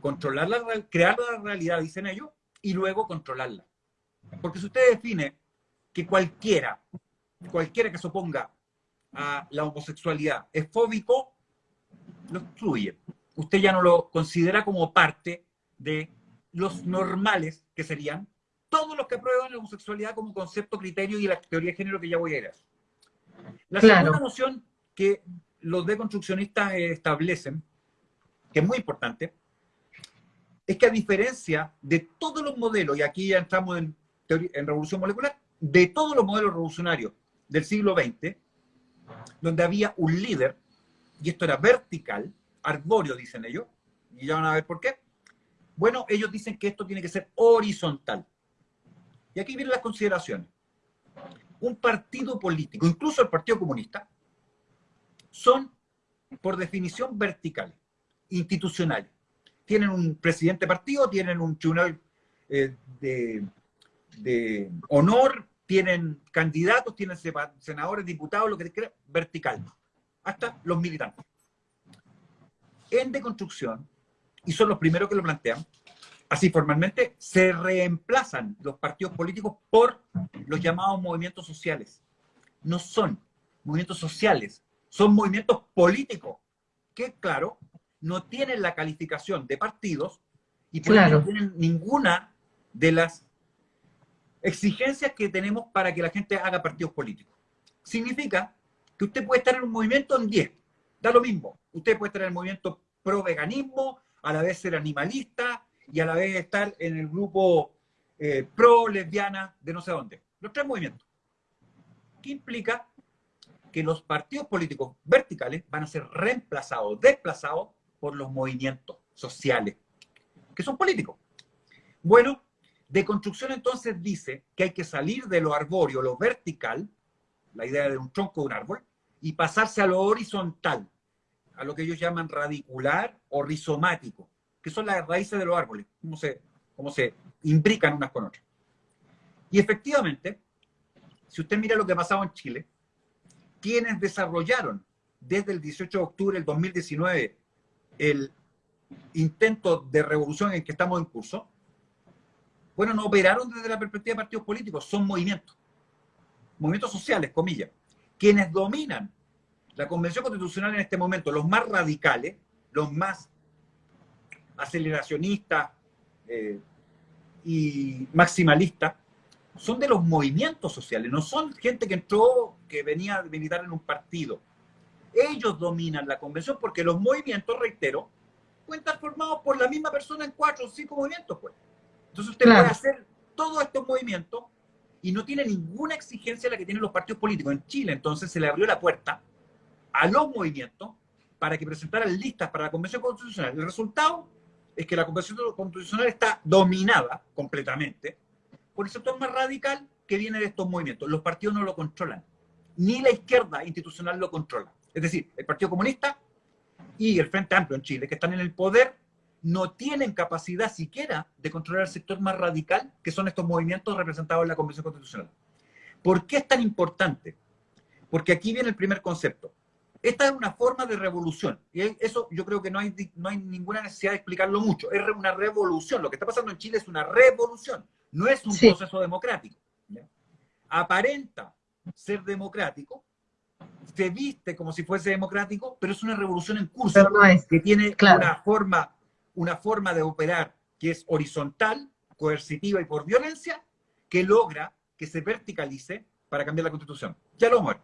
Speaker 3: controlar la, crear la realidad, dicen ellos, y luego controlarla. Porque si usted define que cualquiera, cualquiera que se oponga a la homosexualidad es fóbico, lo excluye. Usted ya no lo considera como parte de los normales, que serían todos los que aprueban la homosexualidad como concepto, criterio y la teoría de género que ya voy a ir a eso. La segunda noción que los deconstruccionistas establecen, que es muy importante, es que a diferencia de todos los modelos, y aquí ya entramos en, en revolución molecular, de todos los modelos revolucionarios del siglo XX, donde había un líder y esto era vertical, arbóreo dicen ellos, y ya van a ver por qué. Bueno, ellos dicen que esto tiene que ser horizontal. Y aquí vienen las consideraciones. Un partido político, incluso el Partido Comunista, son por definición verticales, institucionales. Tienen un presidente partido, tienen un tribunal eh, de, honor, tienen candidatos, tienen senadores, diputados, lo que sea, vertical hasta los militantes. En deconstrucción, y son los primeros que lo plantean, así formalmente, se reemplazan los partidos políticos por los llamados movimientos sociales. No son movimientos sociales, son movimientos políticos, que claro, no tienen la calificación de partidos y no tienen ninguna de las exigencias que tenemos para que la gente haga partidos políticos. Significa que usted puede estar en un movimiento en 10, da lo mismo. Usted puede estar en el movimiento pro veganismo, a la vez ser animalista y a la vez estar en el grupo eh, pro lesbiana de no sé dónde. Los tres movimientos. ¿Qué implica? Que los partidos políticos verticales van a ser reemplazados, desplazados por los movimientos sociales, que son políticos. Bueno, de construcción entonces dice que hay que salir de lo arbóreo, lo vertical, la idea de un tronco de un árbol, y pasarse a lo horizontal, a lo que ellos llaman radicular o rizomático, que son las raíces de los árboles, cómo se, cómo se imbrican unas con otras. Y efectivamente, si usted mira lo que ha pasado en Chile, quienes desarrollaron desde el 18 de octubre del 2019 el intento de revolución en que estamos en curso, bueno, no operaron desde la perspectiva de partidos políticos, son movimientos, movimientos sociales, comillas quienes dominan la Convención Constitucional en este momento, los más radicales, los más aceleracionistas eh, y maximalistas, son de los movimientos sociales, no son gente que entró, que venía a militar en un partido. Ellos dominan la convención porque los movimientos, reitero, pueden estar formados por la misma persona en cuatro o cinco movimientos. Pues. Entonces usted puede hacer todos estos movimientos y no tiene ninguna exigencia la que tienen los partidos políticos. En Chile, entonces, se le abrió la puerta a los movimientos para que presentaran listas para la Convención Constitucional. El resultado es que la Convención Constitucional está dominada completamente por el sector más radical que viene de estos movimientos. Los partidos no lo controlan, ni la izquierda institucional lo controla. Es decir, el Partido Comunista y el Frente Amplio en Chile, que están en el poder, no tienen capacidad siquiera de controlar el sector más radical, que son estos movimientos representados en la Convención Constitucional. ¿Por qué es tan importante? Porque aquí viene el primer concepto. Esta es una forma de revolución. Y eso yo creo que no hay, no hay ninguna necesidad de explicarlo mucho. Es una revolución. Lo que está pasando en Chile es una revolución. No es un proceso democrático. Aparenta ser democrático, se viste como si fuese democrático, pero es una revolución en curso que tiene una, forma, una forma de operar que es horizontal, coercitiva y por violencia, que logra que se verticalice para cambiar la constitución. Ya lo muero.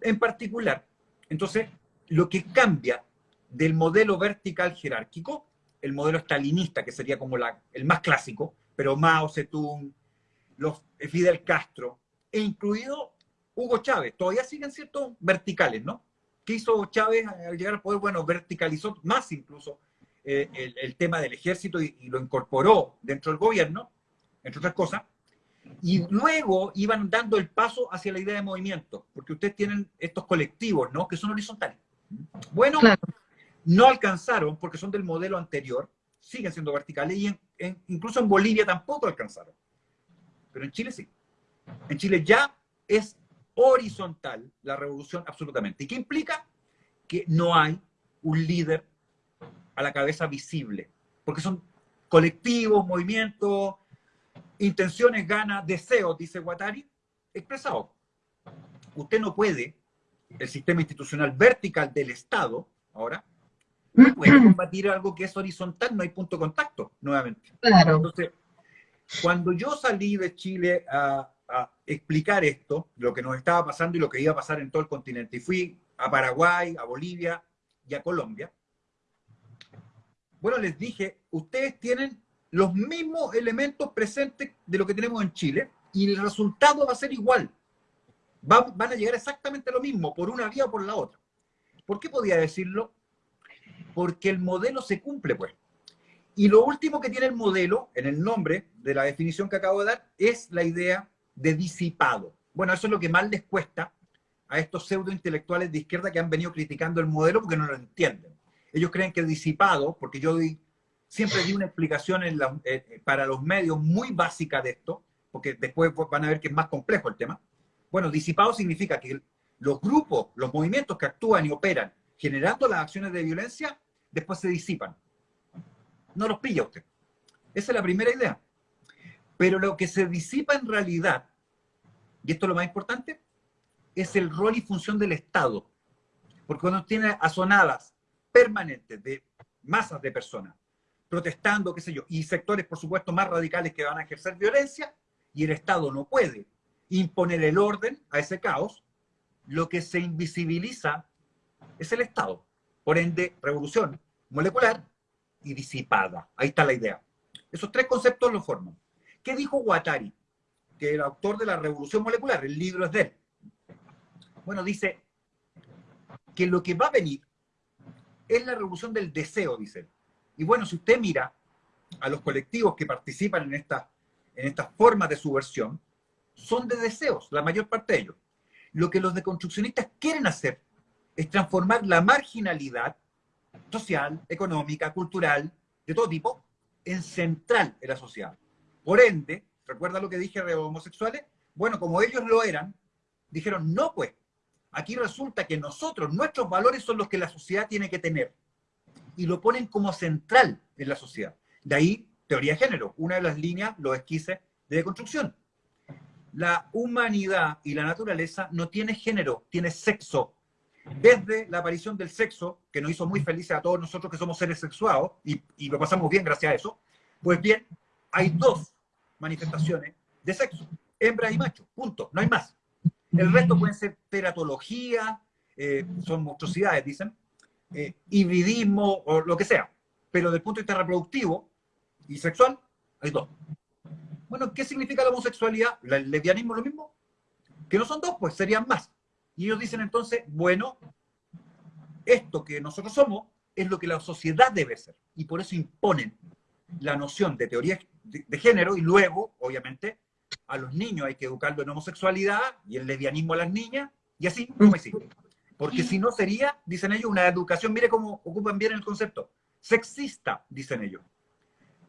Speaker 3: En particular, entonces, lo que cambia del modelo vertical jerárquico, el modelo stalinista, que sería como la, el más clásico, pero Mao Zedong, los Fidel Castro, e incluido Hugo Chávez, todavía siguen siendo verticales, ¿no? ¿Qué hizo Chávez al llegar al poder? Bueno, verticalizó más incluso eh, el, tema del ejército y, lo incorporó dentro del gobierno, entre otras cosas, y luego iban dando el paso hacia la idea de movimiento, porque ustedes tienen estos colectivos, ¿no? Que son horizontales. Bueno, no alcanzaron porque son del modelo anterior, siguen siendo verticales y incluso en Bolivia tampoco alcanzaron. Pero en Chile sí. En Chile ya es horizontal la revolución absolutamente. ¿Y qué implica? Que no hay un líder a la cabeza visible, porque son colectivos, movimientos, intenciones, ganas, deseos, dice Guattari, expresados. Usted no puede, el sistema institucional vertical del Estado, ahora, no puede combatir algo que es horizontal, no hay punto de contacto, nuevamente. Claro. Entonces, cuando yo salí de Chile a, explicar esto, lo que nos estaba pasando y lo que iba a pasar en todo el continente, y fui a Paraguay, a Bolivia y a Colombia, bueno, les dije, ustedes tienen los mismos elementos presentes de lo que tenemos en Chile y el resultado va a ser igual. van a llegar exactamente lo mismo, por una vía o por la otra. ¿Por qué podía decirlo? Porque el modelo se cumple, pues. Y lo último que tiene el modelo, en el nombre de la definición que acabo de dar, es la idea de disipado. Bueno, eso es lo que más les cuesta a estos pseudo-intelectuales de izquierda que han venido criticando el modelo porque no lo entienden. Ellos creen que disipado, porque yo siempre di una explicación eh, eh, para los medios muy básica de esto, porque después van a ver que es más complejo el tema. Bueno, disipado significa que los grupos, los movimientos que actúan y operan generando las acciones de violencia, después se disipan no los pilla usted. Esa es la primera idea. Pero lo que se disipa en realidad, y esto es lo más importante, es el rol y función del Estado. Porque cuando tiene asonadas permanentes de masas de personas protestando, qué sé yo, y sectores, por supuesto, más radicales que van a ejercer violencia, y el Estado no puede imponer el orden a ese caos, lo que se invisibiliza es el Estado. Por ende, revolución molecular y disipada. Ahí está la idea. Esos tres conceptos lo forman. ¿Qué dijo Guattari? Que el autor de la revolución molecular, el libro es de él. Bueno, dice que lo que va a venir es la revolución del deseo, dice él. Y bueno, si usted mira a los colectivos que participan en esta en estas formas de subversión, son de deseos, la mayor parte de ellos. Lo que los deconstruccionistas quieren hacer es transformar la marginalidad social, económica, cultural, de todo tipo, en central en la sociedad. Por ende, ¿recuerda lo que dije de homosexuales? Bueno, como ellos lo eran, dijeron, no pues, aquí resulta que nosotros, nuestros valores son los que la sociedad tiene que tener. Y lo ponen como central en la sociedad. De ahí, teoría de género, una de las líneas, los esquices de deconstrucción. La humanidad y la naturaleza no tiene género, tiene sexo, desde la aparición del sexo, que nos hizo muy felices a todos nosotros que somos seres sexuados, y, lo pasamos bien gracias a eso, pues bien, hay dos manifestaciones de sexo, hembra y macho, punto, no hay más. El resto pueden ser teratología, eh, son monstruosidades, dicen, eh, hibridismo o lo que sea. Pero desde el punto de vista reproductivo y sexual, hay dos. Bueno, ¿qué significa la homosexualidad? ¿El lesbianismo lo mismo? Que no son dos, pues serían más. Y ellos dicen entonces, bueno, esto que nosotros somos es lo que la sociedad debe ser. Y por eso imponen la noción de teoría de, género y luego, obviamente, a los niños hay que educarlo en homosexualidad y el lesbianismo a las niñas y así como sigue. Porque si no sería, dicen ellos, una educación, mire cómo ocupan bien el concepto, sexista, dicen ellos.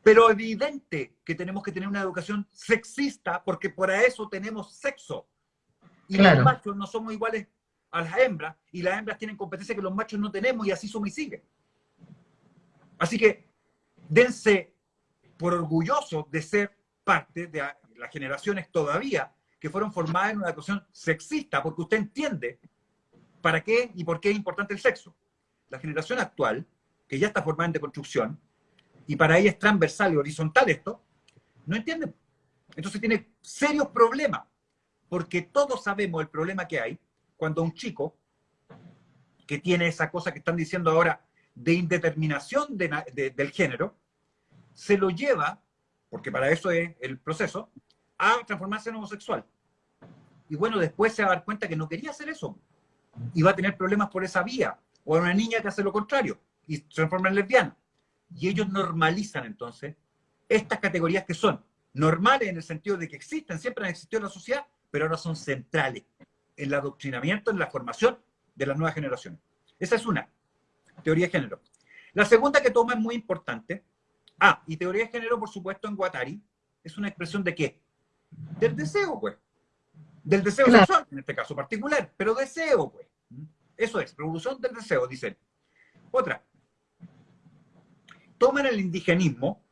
Speaker 3: Pero evidente que tenemos que tener una educación sexista porque para eso tenemos sexo. Y los machos no somos iguales a las hembras y las hembras tienen competencia que los machos no tenemos y así somos y sigue. Así que dense por orgullosos de ser parte de las generaciones todavía que fueron formadas en una educación sexista, porque usted entiende para qué y por qué es importante el sexo. La generación actual, que ya está formada en deconstrucción, y para ella es transversal y horizontal esto, no entiende. Entonces tiene serios problemas, porque todos sabemos el problema que hay cuando un chico que tiene esa cosa que están diciendo ahora de indeterminación del género, se lo lleva, porque para eso es el proceso, a transformarse en homosexual. Y bueno, después se va a dar cuenta que no quería hacer eso. Y va a tener problemas por esa vía. O a una niña que hace lo contrario y se transforma en lesbiana. Y ellos normalizan entonces estas categorías que son normales en el sentido de que existen, siempre han existido en la sociedad, pero ahora son centrales en el adoctrinamiento, en la formación de las nuevas generaciones. Esa es una, teoría de género. La segunda que toma es muy importante. Ah, y teoría de género, por supuesto, en Guattari, es una expresión de qué? Del deseo, pues. Del deseo sexual, en este caso particular, pero deseo, pues. Eso es, revolución del deseo, dice Otra, toman el indigenismo,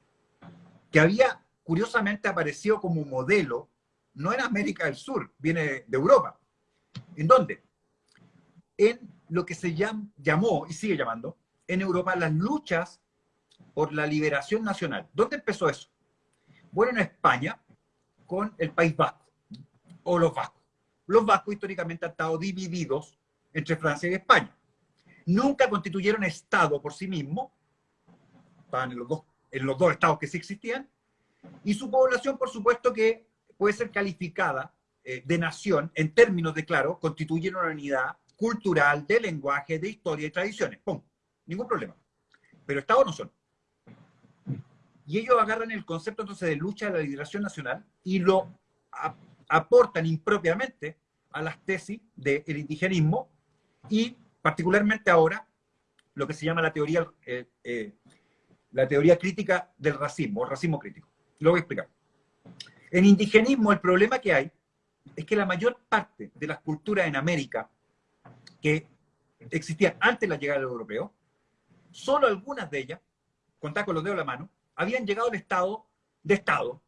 Speaker 3: que había curiosamente aparecido como modelo, no en América del Sur, viene de Europa. ¿En dónde? En lo que se llamó, y sigue llamando, en Europa las luchas por la liberación nacional. ¿Dónde empezó eso? Bueno, en España, con el País Vasco, o los vascos. Los vascos históricamente han estado divididos entre Francia y España. Nunca constituyeron Estado por sí mismos, estaban en los dos, estados que sí existían, y su población, por supuesto, que puede ser calificada eh, de nación en términos de, claro, constituyen una unidad cultural, de lenguaje, de historia y tradiciones. ¡Pum! Ningún problema. Pero estados no son. Y ellos agarran el concepto entonces de lucha de la liberación nacional y lo aportan impropiamente a las tesis del indigenismo y particularmente ahora lo que se llama la teoría eh, eh, la teoría crítica del racismo, o racismo crítico. Lo voy a explicar. En indigenismo el problema que hay es que la mayor parte de las culturas en América que existían antes de la llegada del europeo, solo algunas de ellas, contar con los dedos de la mano, habían llegado al estado de Estado,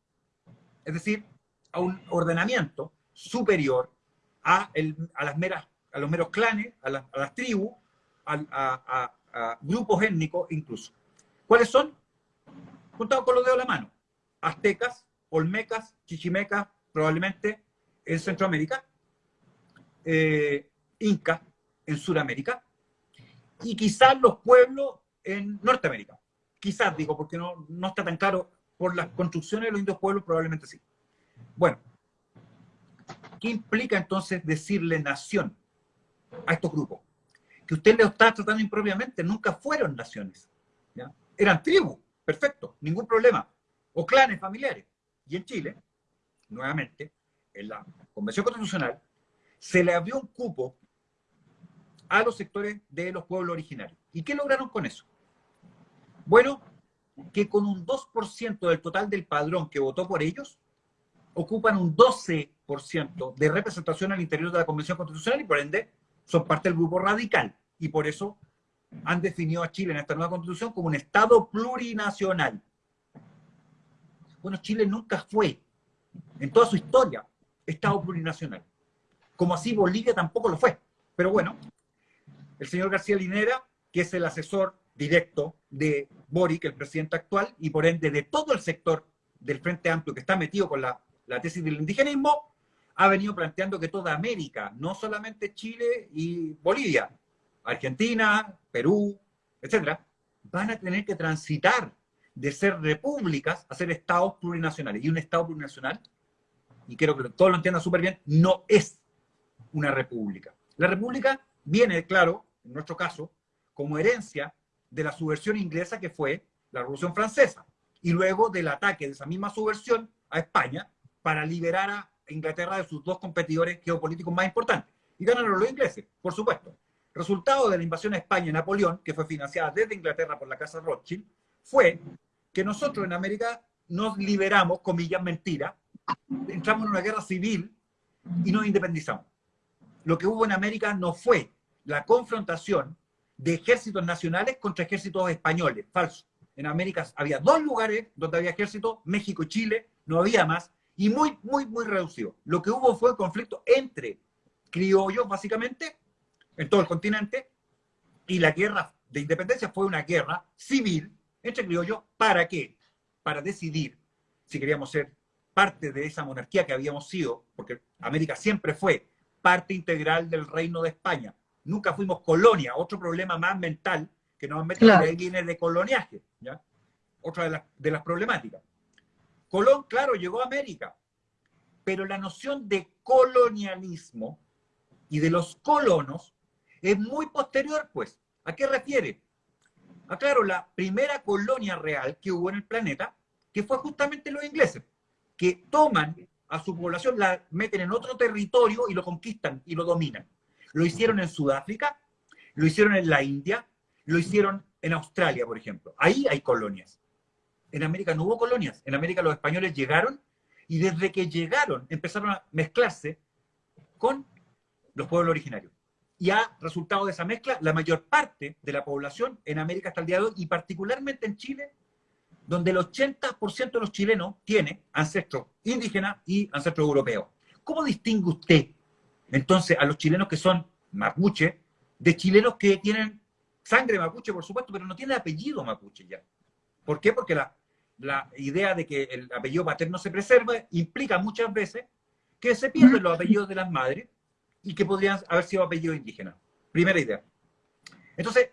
Speaker 3: es decir, a un ordenamiento superior a, a las meras, a los meros clanes, a, las tribus, a, a grupos étnicos incluso. ¿Cuáles son? Juntados con los dedos de la mano. Aztecas, olmecas, chichimecas, probablemente en Centroamérica, eh, incas en Sudamérica, y quizás los pueblos en Norteamérica. Quizás, digo, porque no, no está tan claro. Por las construcciones de los indios pueblos, probablemente sí. Bueno, ¿qué implica entonces decirle nación a estos grupos? Que usted le está tratando impropiamente, nunca fueron naciones. ¿ya? eran tribus, perfecto, ningún problema, o clanes familiares. Y en Chile, nuevamente, en la Convención Constitucional, se le abrió un cupo a los sectores de los pueblos originarios. ¿Y qué lograron con eso? Bueno, que con un 2% del total del padrón que votó por ellos, ocupan un 12% de representación al interior de la Convención Constitucional y por ende son parte del grupo radical. Y por eso han definido a Chile en esta nueva constitución como un Estado plurinacional. Bueno, Chile nunca fue, en toda su historia, Estado plurinacional. Como así Bolivia tampoco lo fue. Pero bueno, el señor García Linera, que es el asesor directo de Boric, el presidente actual, y por ende de todo el sector del Frente Amplio que está metido con la, la tesis del indigenismo, ha venido planteando que toda América, no solamente Chile y Bolivia, Argentina, Perú, etcétera, van a tener que transitar de ser repúblicas a ser estados plurinacionales. Y un estado plurinacional, y quiero que todos lo entiendan súper bien, no es una república. La república viene, claro, en nuestro caso, como herencia de la subversión inglesa que fue la Revolución Francesa, y luego del ataque de esa misma subversión a España para liberar a Inglaterra de sus dos competidores geopolíticos más importantes. Y ganaron los ingleses, por supuesto. Resultado de la invasión a España y Napoleón, que fue financiada desde Inglaterra por la Casa Rothschild, fue que nosotros en América nos liberamos, comillas, mentira, entramos en una guerra civil y nos independizamos. Lo que hubo en América no fue la confrontación de ejércitos nacionales contra ejércitos españoles, falso. En América había dos lugares donde había ejército, México y Chile, no había más, y muy, muy, muy reducido. Lo que hubo fue conflicto entre criollos, básicamente, en todo el continente, y la guerra de independencia fue una guerra civil entre criollos, ¿para qué? Para decidir si queríamos ser parte de esa monarquía que habíamos sido, porque América siempre fue parte integral del reino de España. Nunca fuimos colonia, otro problema más mental que nos mete claro. ahí viene de coloniaje, ¿ya? Otra de las, de las problemáticas. Colón, claro, llegó a América, pero la noción de colonialismo y de los colonos es muy posterior, pues. ¿A qué refiere? A, claro, la primera colonia real que hubo en el planeta, que fue justamente los ingleses, que toman a su población, la meten en otro territorio y lo conquistan y lo dominan. Lo hicieron en Sudáfrica, lo hicieron en la India, lo hicieron en Australia, por ejemplo. Ahí hay colonias. En América no hubo colonias. En América los españoles llegaron y desde que llegaron empezaron a mezclarse con los pueblos originarios. Y ha resultado de esa mezcla la mayor parte de la población en América hasta el día de hoy, y particularmente en Chile, donde el 80% de los chilenos tiene ancestros indígenas y ancestros europeos. ¿Cómo distingue usted entonces a los chilenos que son mapuche de chilenos que tienen sangre mapuche, por supuesto, pero no tienen apellido mapuche ya? ¿Por qué? Porque la, la idea de que el apellido paterno se preserva implica muchas veces que se pierden los apellidos de las madres y que podrían haber sido apellidos indígenas. Primera idea. Entonces,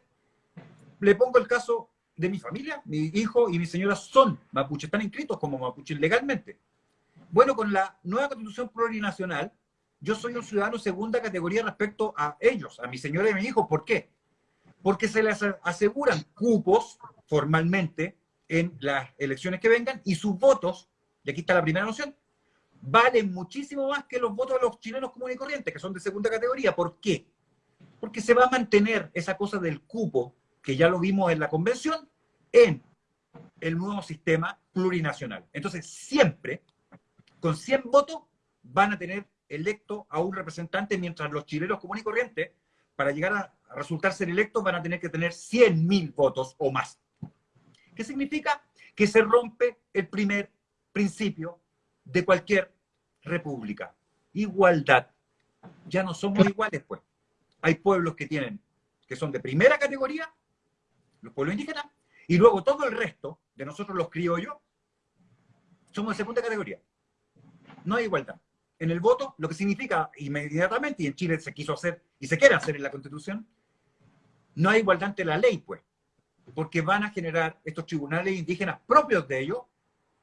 Speaker 3: le pongo el caso de mi familia, mi hijo y mi señora son mapuches, están inscritos como mapuches legalmente. Bueno, con la nueva constitución plurinacional, yo soy un ciudadano segunda categoría respecto a ellos, a mi señora y a mi hijo. ¿Por qué? Porque se les aseguran cupos formalmente en las elecciones que vengan y sus votos, y aquí está la primera noción, valen muchísimo más que los votos de los chilenos comunes y corrientes, que son de segunda categoría. ¿Por qué? Porque se va a mantener esa cosa del cupo, que ya lo vimos en la convención, en el nuevo sistema plurinacional. Entonces, siempre, con 100 votos, van a tener electo a un representante, mientras los chilenos comunes y corrientes, para llegar a resultar ser electos, van a tener que tener 100.000 votos o más. ¿Qué significa? Que se rompe el primer principio de cualquier república. Igualdad. Ya no somos iguales, pues. Hay pueblos que tienen, que son de primera categoría, los pueblos indígenas, y luego todo el resto de nosotros los criollos somos de segunda categoría. No hay igualdad. En el voto, lo que significa inmediatamente, y en Chile se quiso hacer y se quiere hacer en la Constitución, no hay igualdad ante la ley, pues porque van a generar estos tribunales indígenas propios de ellos,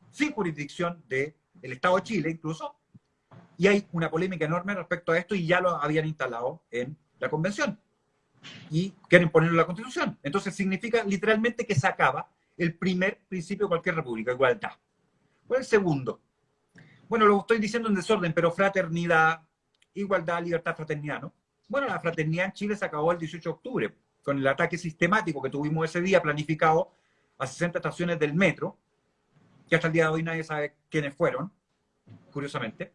Speaker 3: sin jurisdicción del Estado de Chile incluso, y hay una polémica enorme respecto a esto y ya lo habían instalado en la convención y quieren ponerlo en la constitución. Entonces significa literalmente que se acaba el primer principio de cualquier república, igualdad. ¿Cuál es el segundo? Bueno, lo estoy diciendo en desorden, pero fraternidad, igualdad, libertad, fraternidad, ¿no? Bueno, la fraternidad en Chile se acabó el 18 de octubre con el ataque sistemático que tuvimos ese día planificado a 60 estaciones del metro, que hasta el día de hoy nadie sabe quiénes fueron, curiosamente.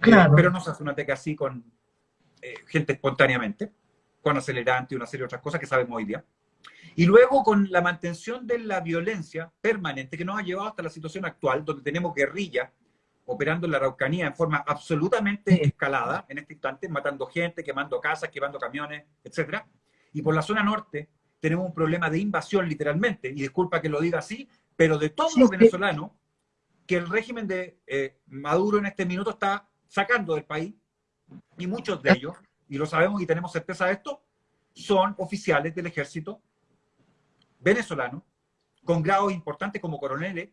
Speaker 3: Claro. pero no se hace un ataque así con eh, gente espontáneamente, con acelerante y una serie de otras cosas que sabemos hoy día. Y luego con la mantención de la violencia permanente que nos ha llevado hasta la situación actual, donde tenemos guerrilla operando en la Araucanía en forma absolutamente escalada en este instante, matando gente, quemando casas, quemando camiones, etcétera. Y por la zona norte tenemos un problema de invasión literalmente, y disculpa que lo diga así, pero de todos los venezolanos que el régimen de eh, Maduro en este minuto está sacando del país, y muchos de ellos, y lo sabemos y tenemos certeza de esto, son oficiales del ejército venezolano con grados importantes como coroneles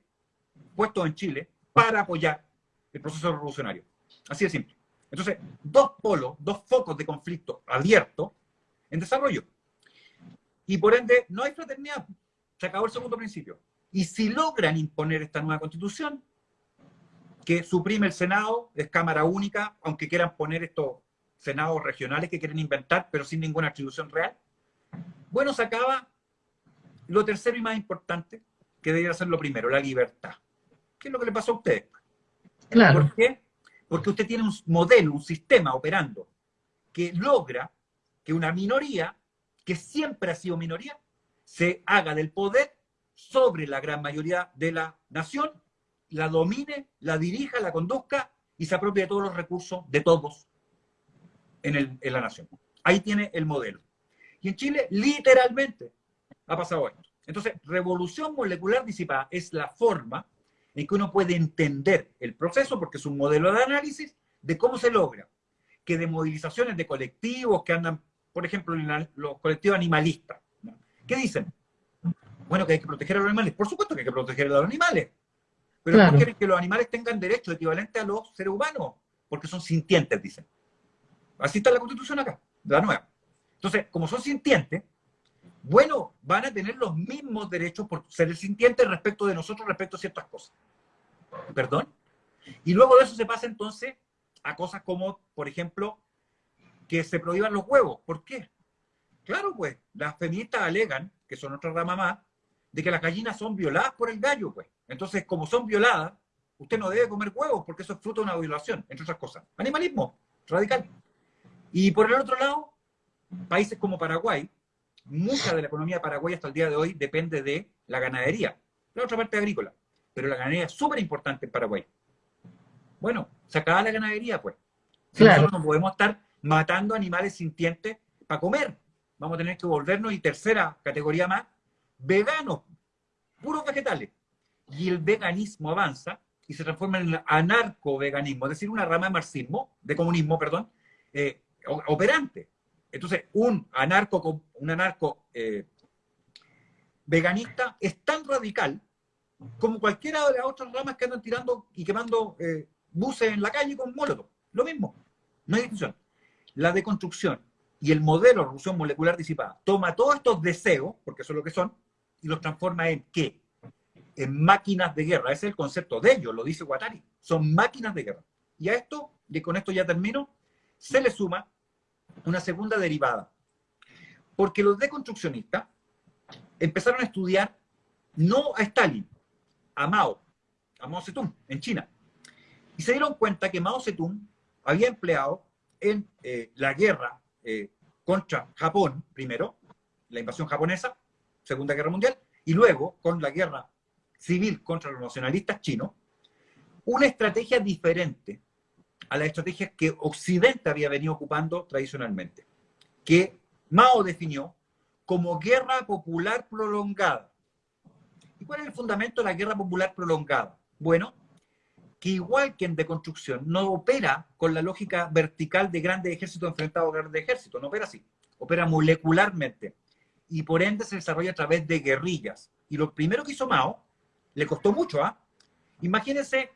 Speaker 3: puestos en Chile para apoyar el proceso revolucionario. Así de simple. Entonces, dos polos, dos focos de conflicto abiertos en desarrollo. Y por ende, no hay fraternidad. Se acabó el segundo principio. Y si logran imponer esta nueva constitución, que suprime el Senado, es Cámara Única, aunque quieran poner estos senados regionales que quieren inventar, pero sin ninguna atribución real, bueno, se acaba lo tercero y más importante, que debería ser lo primero, la libertad. ¿Qué es lo que le pasó a usted?
Speaker 2: Claro.
Speaker 3: ¿Por qué? Porque usted tiene un modelo, un sistema operando que logra que una minoría, que siempre ha sido minoría, se haga del poder sobre la gran mayoría de la nación, la domine, la dirija, la conduzca y se apropie de todos los recursos de todos en, en la nación. Ahí tiene el modelo. Y en Chile, literalmente, ha pasado esto. Entonces, revolución molecular disipada es la forma en que uno puede entender el proceso, porque es un modelo de análisis de cómo se logra que de movilizaciones de colectivos que andan, por ejemplo, en los colectivos animalistas, ¿qué dicen? Bueno, que hay que proteger a los animales. Por supuesto que hay que proteger a los animales. Pero no quieren que los animales tengan derechos equivalentes a los seres humanos, porque son sintientes, dicen. Así está la constitución acá, la nueva. Entonces, como son sintientes, bueno, van a tener los mismos derechos por ser el sintiente respecto de nosotros, respecto a ciertas cosas. ¿Perdón? Y luego de eso se pasa entonces a cosas como, por ejemplo, que se prohíban los huevos. ¿Por qué? Claro, pues, las feministas alegan, que son otra rama más, de que las gallinas son violadas por el gallo, pues. Entonces, como son violadas, usted no debe comer huevos porque eso es fruto de una violación, entre otras cosas. Animalismo, radical. Y por el otro lado, países como Paraguay, mucha de la economía paraguaya hasta el día de hoy depende de la ganadería, la otra parte agrícola, pero la ganadería es súper importante en Paraguay. Bueno, se acaba la ganadería, pues. claro. nosotros no podemos estar matando animales sintientes para comer. Vamos a tener que volvernos, y tercera categoría más, veganos, puros vegetales. Y el veganismo avanza y se transforma en el anarco-veganismo, es decir, una rama de marxismo, de comunismo, perdón, eh, operante. Entonces, un anarco, un anarco eh, veganista es tan radical como cualquiera de las otras ramas que andan tirando y quemando eh, buses en la calle con molotov. Lo mismo, no hay discusión. La deconstrucción y el modelo de revolución molecular disipada toma todos estos deseos, porque eso es lo que son, y los transforma en qué? En máquinas de guerra. Ese es el concepto de ellos, lo dice Guattari. Son máquinas de guerra. Y a esto, y con esto ya termino, se le suma una segunda derivada. Porque los deconstruccionistas empezaron a estudiar no a Stalin, a Mao, a Mao Zedong, en China. Y se dieron cuenta que Mao Zedong había empleado en eh, la guerra eh, contra Japón, primero, la invasión japonesa, Segunda Guerra Mundial, y luego con la guerra civil contra los nacionalistas chinos, una estrategia diferente a las estrategias que Occidente había venido ocupando tradicionalmente, que Mao definió como guerra popular prolongada. ¿Y cuál es el fundamento de la guerra popular prolongada? Bueno, que igual que en deconstrucción, no opera con la lógica vertical de grandes ejércitos enfrentados a grandes ejércitos, no opera así, opera molecularmente y por ende se desarrolla a través de guerrillas. Y lo primero que hizo Mao, le costó mucho, ¿ah? Imagínense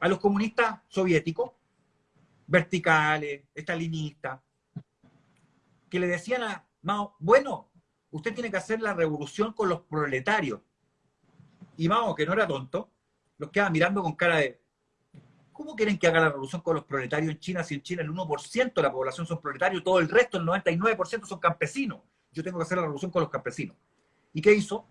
Speaker 3: a los comunistas soviéticos verticales, estalinistas, que le decían a Mao, bueno, usted tiene que hacer la revolución con los proletarios. Y Mao, que no era tonto, los quedaba mirando con cara de, ¿cómo quieren que haga la revolución con los proletarios en China si en China el 1% de la población son proletarios, todo el resto, el 99% son campesinos? Yo tengo que hacer la revolución con los campesinos. ¿Y qué hizo?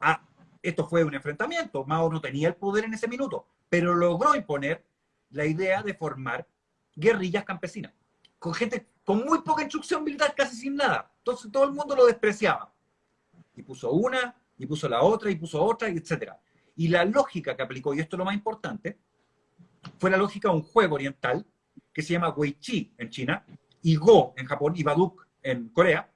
Speaker 3: Ah, esto fue un enfrentamiento. Mao no tenía el poder en ese minuto, pero logró imponer la idea de formar guerrillas campesinas, con gente con muy poca instrucción militar, casi sin nada. Entonces todo el mundo lo despreciaba. Y puso una, y puso la otra, y puso otra, etc. Y la lógica que aplicó, y esto es lo más importante, fue la lógica de un juego oriental que se llama Wei Chi en China, y Go en Japón, y Baduk en Corea,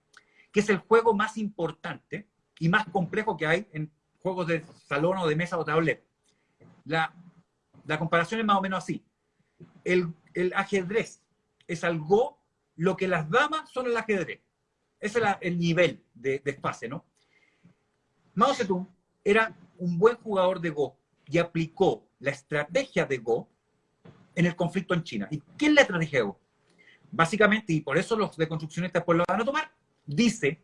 Speaker 3: que es el juego más importante y más complejo que hay en juegos de salón o de mesa o tablero. La, la comparación es más o menos así. El ajedrez es algo lo que las damas son el ajedrez. Ese es el nivel de, de espacio, ¿no? Mao Zedong era un buen jugador de Go y aplicó la estrategia de Go en el conflicto en China. ¿Y qué es la estrategia de Go? Básicamente, y por eso los deconstruccionistas pues lo van a tomar, dice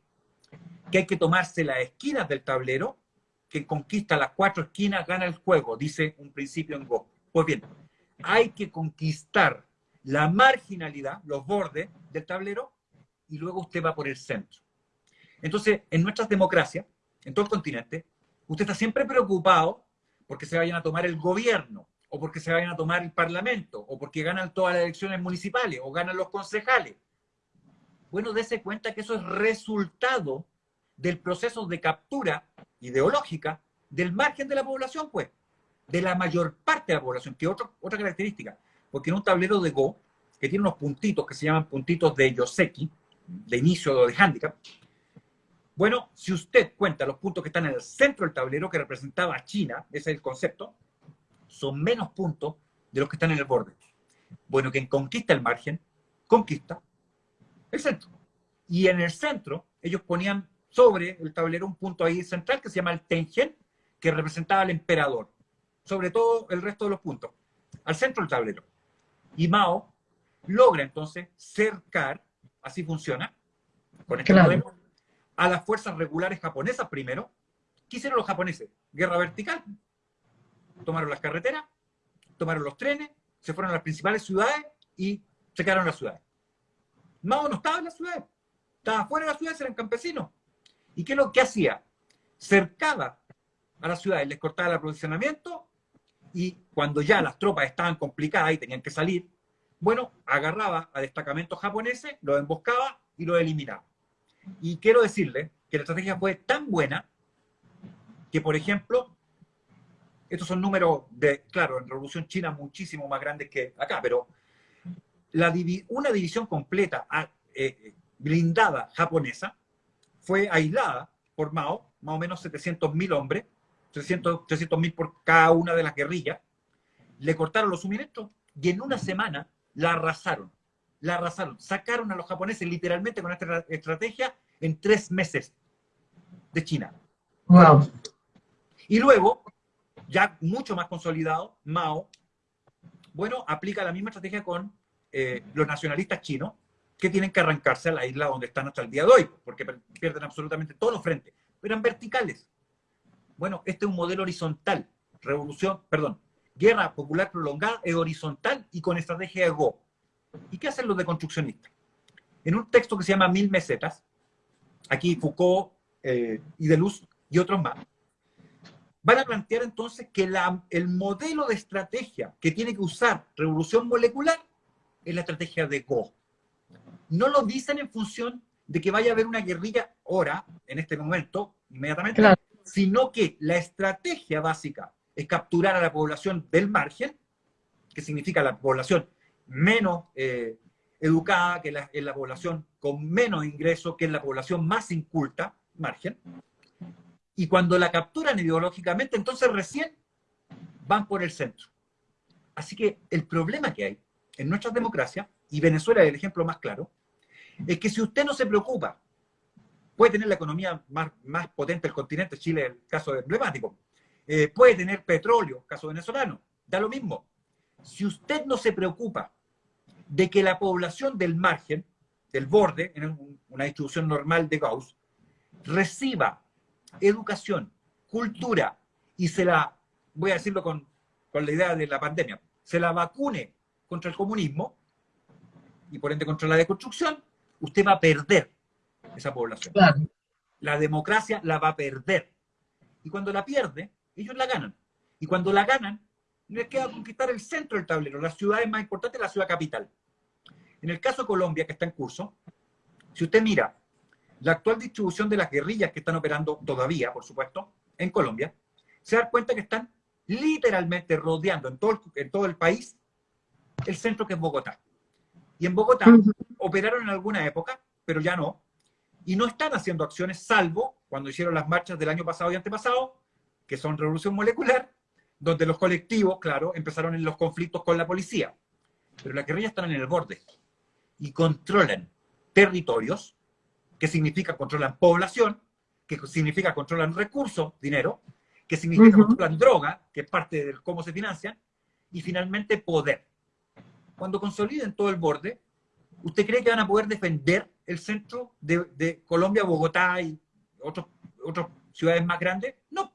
Speaker 3: que hay que tomarse las esquinas del tablero, que conquista las cuatro esquinas, gana el juego, dice un principio en Go. Pues bien, hay que conquistar la marginalidad, los bordes del tablero, y luego usted va por el centro. Entonces, en nuestras democracias, en todo el continente, usted está siempre preocupado porque se vayan a tomar el gobierno, o porque se vayan a tomar el parlamento, o porque ganan todas las elecciones municipales, o ganan los concejales. Bueno, dése cuenta que eso es resultado del proceso de captura ideológica del margen de la población, pues, de la mayor parte de la población, que otra, otra característica, porque en un tablero de Go, que tiene unos puntitos que se llaman puntitos de Yoseki, de inicio o de handicap, bueno, si usted cuenta los puntos que están en el centro del tablero, que representaba a China, ese es el concepto, son menos puntos de los que están en el borde. Bueno, quien conquista el margen, conquista el centro. Y en el centro, ellos ponían sobre el tablero un punto ahí central que se llama el Tengen, que representaba al emperador, sobre todo el resto de los puntos, al centro del tablero. Y Mao logra entonces cercar, así funciona, con este modelo, a las fuerzas regulares japonesas primero. ¿Qué hicieron los japoneses? Guerra vertical. Tomaron las carreteras, tomaron los trenes, se fueron a las principales ciudades y se quedaron las ciudades. Mao no estaba en las ciudades, estaba fuera de las ciudades, eran campesinos. ¿Y qué es lo que hacía? Cercaba a las ciudades, les cortaba el aprovisionamiento y cuando ya las tropas estaban complicadas y tenían que salir, bueno, agarraba a destacamentos japoneses, los emboscaba y los eliminaba. Y quiero decirle que la estrategia fue tan buena que, por ejemplo, estos son números de, claro, en Revolución China muchísimo más grandes que acá, pero la, una división completa ah, eh, blindada japonesa fue aislada por Mao, más o menos 700.000 hombres, 300.000 por cada una de las guerrillas, le cortaron los suministros y en una semana la arrasaron la arrasaron. Sacaron a los japoneses literalmente con esta estrategia en tres meses de China.
Speaker 2: Wow.
Speaker 3: Y luego, ya mucho más consolidado, Mao, bueno, aplica la misma estrategia con eh, los nacionalistas chinos, que tienen que arrancarse a la isla donde están hasta el día de hoy, porque pierden absolutamente todos los frentes, pero eran verticales. Bueno, este es un modelo horizontal, revolución, perdón, guerra popular prolongada es horizontal y con estrategia de Go. ¿Y qué hacen los deconstruccionistas? En un texto que se llama Mil Mesetas, aquí Foucault eh, y Deleuze y otros más, van a plantear entonces que el modelo de estrategia que tiene que usar revolución molecular es la estrategia de Go. No lo dicen en función de que vaya a haber una guerrilla ahora, en este momento, inmediatamente, sino que la estrategia básica es capturar a la población del margen, que significa la población menos eh, educada, que la, es la población con menos ingresos, que es la población más inculta, margen. Y cuando la capturan ideológicamente, entonces recién van por el centro. Así que el problema que hay en nuestras democracias, y Venezuela es el ejemplo más claro, es que si usted no se preocupa, puede tener la economía más, más potente del continente, Chile el caso emblemático, eh, puede tener petróleo, caso venezolano, da lo mismo. Si usted no se preocupa de que la población del margen, del borde, en una distribución normal de Gauss, reciba educación, cultura y se la, voy a decirlo con, la idea de la pandemia, se la vacune contra el comunismo y por ende contra la deconstrucción, usted va a perder esa población. La democracia la va a perder. Y cuando la pierde, ellos la ganan. Y cuando la ganan, les queda conquistar el centro del tablero, la ciudad más importante, la ciudad capital. En el caso de Colombia, que está en curso, si usted mira la actual distribución de las guerrillas que están operando todavía, por supuesto, en Colombia, se da cuenta que están literalmente rodeando en todo el, en todo el país el centro que es Bogotá. Y en Bogotá operaron en alguna época, pero ya no, y no están haciendo acciones salvo cuando hicieron las marchas del año pasado y antepasado, que son revolución molecular, donde los colectivos, claro, empezaron en los conflictos con la policía. Pero las guerrillas están en el borde y controlan territorios, que significa controlan población, que significa controlan recursos, dinero, que significa la droga, que es parte de cómo se financian, y finalmente poder. Cuando consoliden todo el borde, ¿usted cree que van a poder defender el centro de, Colombia, Bogotá y otros, otras ciudades más grandes? No,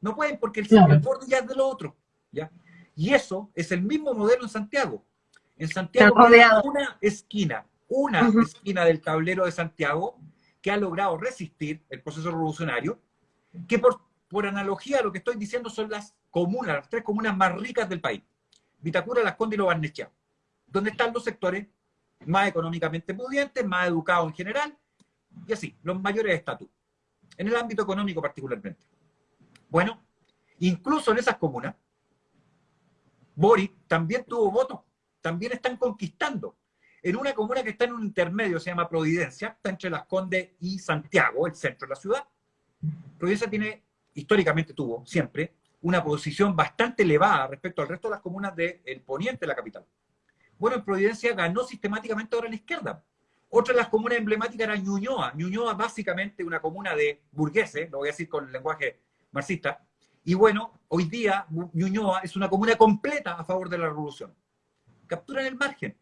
Speaker 3: no pueden porque el, el borde ya es de lo otro. ¿ya? Y eso es el mismo modelo en Santiago. En Santiago hay una esquina, una esquina del tablero de Santiago que ha logrado resistir el proceso revolucionario, que por, por analogía a lo que estoy diciendo son las comunas, las tres comunas más ricas del país. Vitacura, Las Condes y Lo Barnechea, donde están los sectores más económicamente pudientes, más educados en general, y así, los mayores estatus, en el ámbito económico particularmente. Bueno, incluso en esas comunas, Boric también tuvo votos, también están conquistando. En una comuna que está en un intermedio, se llama Providencia, está entre Las Condes y Santiago, el centro de la ciudad. Providencia tiene, históricamente tuvo, siempre, una posición bastante elevada respecto al resto de las comunas del poniente de la capital. Bueno, en Providencia ganó sistemáticamente ahora la izquierda. Otra de las comunas emblemáticas era Ñuñoa. Ñuñoa, básicamente una comuna de burgueses, lo voy a decir con el lenguaje marxista, y bueno, hoy día Ñuñoa es una comuna completa a favor de la revolución. Capturan el margen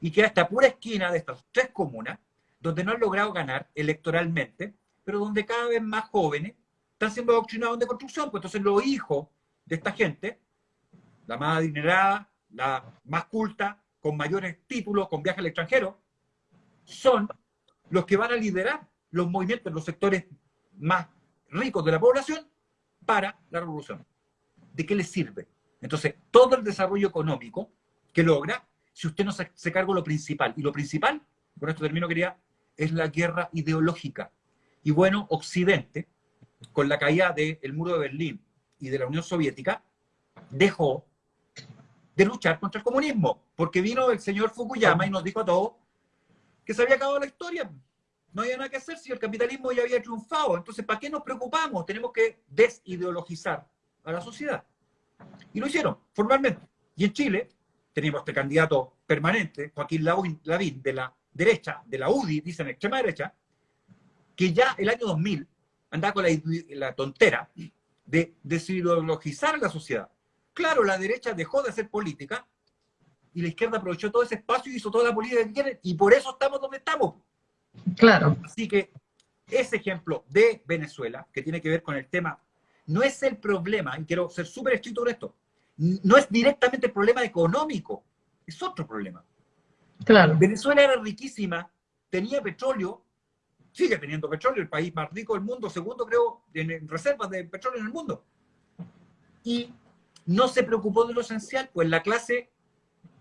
Speaker 3: y queda esta pura esquina de estas tres comunas donde no han logrado ganar electoralmente, pero donde cada vez más jóvenes están siendo adoctrinados de construcción. Pues entonces los hijos de esta gente, la más adinerada, la más culta, con mayores títulos, con viajes al extranjero, son los que van a liderar los movimientos en los sectores más ricos de la población para la revolución. ¿De qué le sirve? Entonces, todo el desarrollo económico que logra, si usted no se, carga lo principal, y lo principal, con esto termino, quería, es la guerra ideológica. Y bueno, Occidente, con la caída del muro de Berlín y de la Unión Soviética, dejó de luchar contra el comunismo, porque vino el señor Fukuyama y nos dijo a todos que se había acabado la historia no había nada que hacer si el capitalismo ya había triunfado. Entonces, ¿para qué nos preocupamos? Tenemos que desideologizar a la sociedad. Y lo hicieron, formalmente. Y en Chile tenemos este candidato permanente, Joaquín Lavín, de la derecha, de la UDI, dicen extrema derecha, que ya el año 2000 andaba con la, tontera de desideologizar la sociedad. Claro, la derecha dejó de hacer política y la izquierda aprovechó todo ese espacio y hizo toda la política que quieren y por eso estamos donde estamos.
Speaker 2: Claro.
Speaker 3: Así que ese ejemplo de Venezuela, que tiene que ver con el tema, no es el problema, y quiero ser súper estricto sobre esto, no es directamente el problema económico, es otro problema.
Speaker 2: Claro.
Speaker 3: Venezuela era riquísima, tenía petróleo, sigue teniendo petróleo, el país más rico del mundo, segundo creo, en reservas de petróleo en el mundo. Y no se preocupó de lo esencial, pues la clase,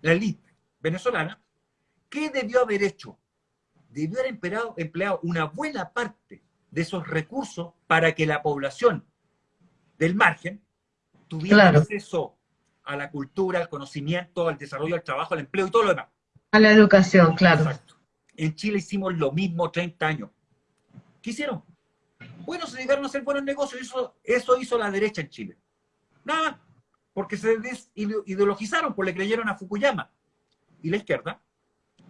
Speaker 3: la élite venezolana, ¿qué debió haber hecho? debió haber empleado, empleado una buena parte de esos recursos para que la población del margen tuviera acceso a la cultura, al conocimiento, al desarrollo, al trabajo, al empleo y todo lo demás.
Speaker 2: A la educación, claro. Exacto.
Speaker 3: En Chile hicimos lo mismo 30 años. ¿Qué hicieron? Bueno, se llegaron a hacer buenos negocios. Eso, eso hizo la derecha en Chile. Nada, porque se desideologizaron, porque le creyeron a Fukuyama. Y la izquierda,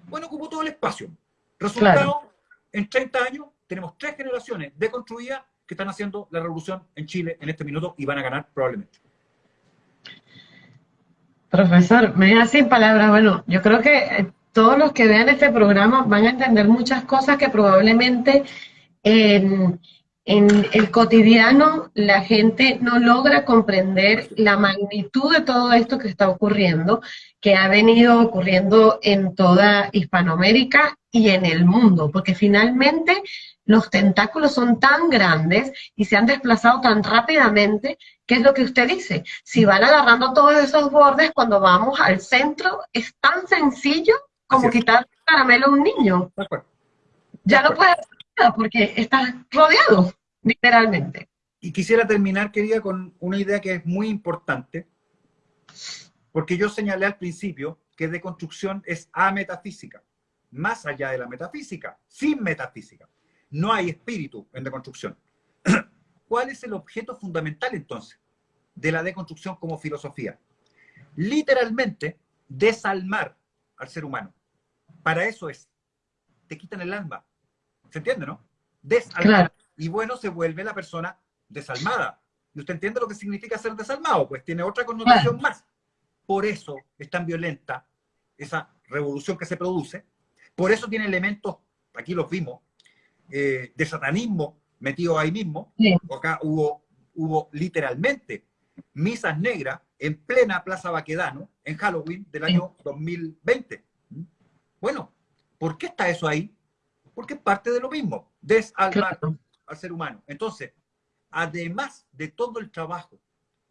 Speaker 3: bueno, ocupó todo el espacio. Resultado, en 30 años tenemos tres generaciones deconstruidas que están haciendo la revolución en Chile en este minuto y van a ganar probablemente.
Speaker 2: Profesor, me deja sin palabras. Bueno, yo creo que eh, todos los que vean este programa van a entender muchas cosas que probablemente en, en el cotidiano la gente no logra comprender la magnitud de todo esto que está ocurriendo, que ha venido ocurriendo en toda Hispanoamérica y en el mundo, porque finalmente los tentáculos son tan grandes y se han desplazado tan rápidamente, que es lo que usted dice, si van agarrando todos esos bordes cuando vamos al centro, es tan sencillo como quitar caramelo a un niño. Ya no puede hacer nada porque está rodeado, literalmente.
Speaker 3: Y quisiera terminar, querida, con una idea que es muy importante, porque yo señalé al principio que deconstrucción es ametafísica más allá de la metafísica, sin metafísica. No hay espíritu en deconstrucción. ¿Cuál es el objeto fundamental entonces de la deconstrucción como filosofía? Literalmente, desalmar al ser humano. Para eso es. Te quitan el alma. ¿Se entiende, no? Desalmar. Y bueno, se vuelve la persona desalmada. Y usted entiende lo que significa ser desalmado, pues tiene otra connotación más. Por eso es tan violenta esa revolución que se produce. Por eso tiene elementos, aquí los vimos, eh, de satanismo metido ahí mismo. Acá hubo, hubo literalmente misas negras en plena Plaza Baquedano, en Halloween del año 2020. Bueno, ¿por qué está eso ahí? Porque es parte de lo mismo, desalmar al ser humano. Entonces, además de todo el trabajo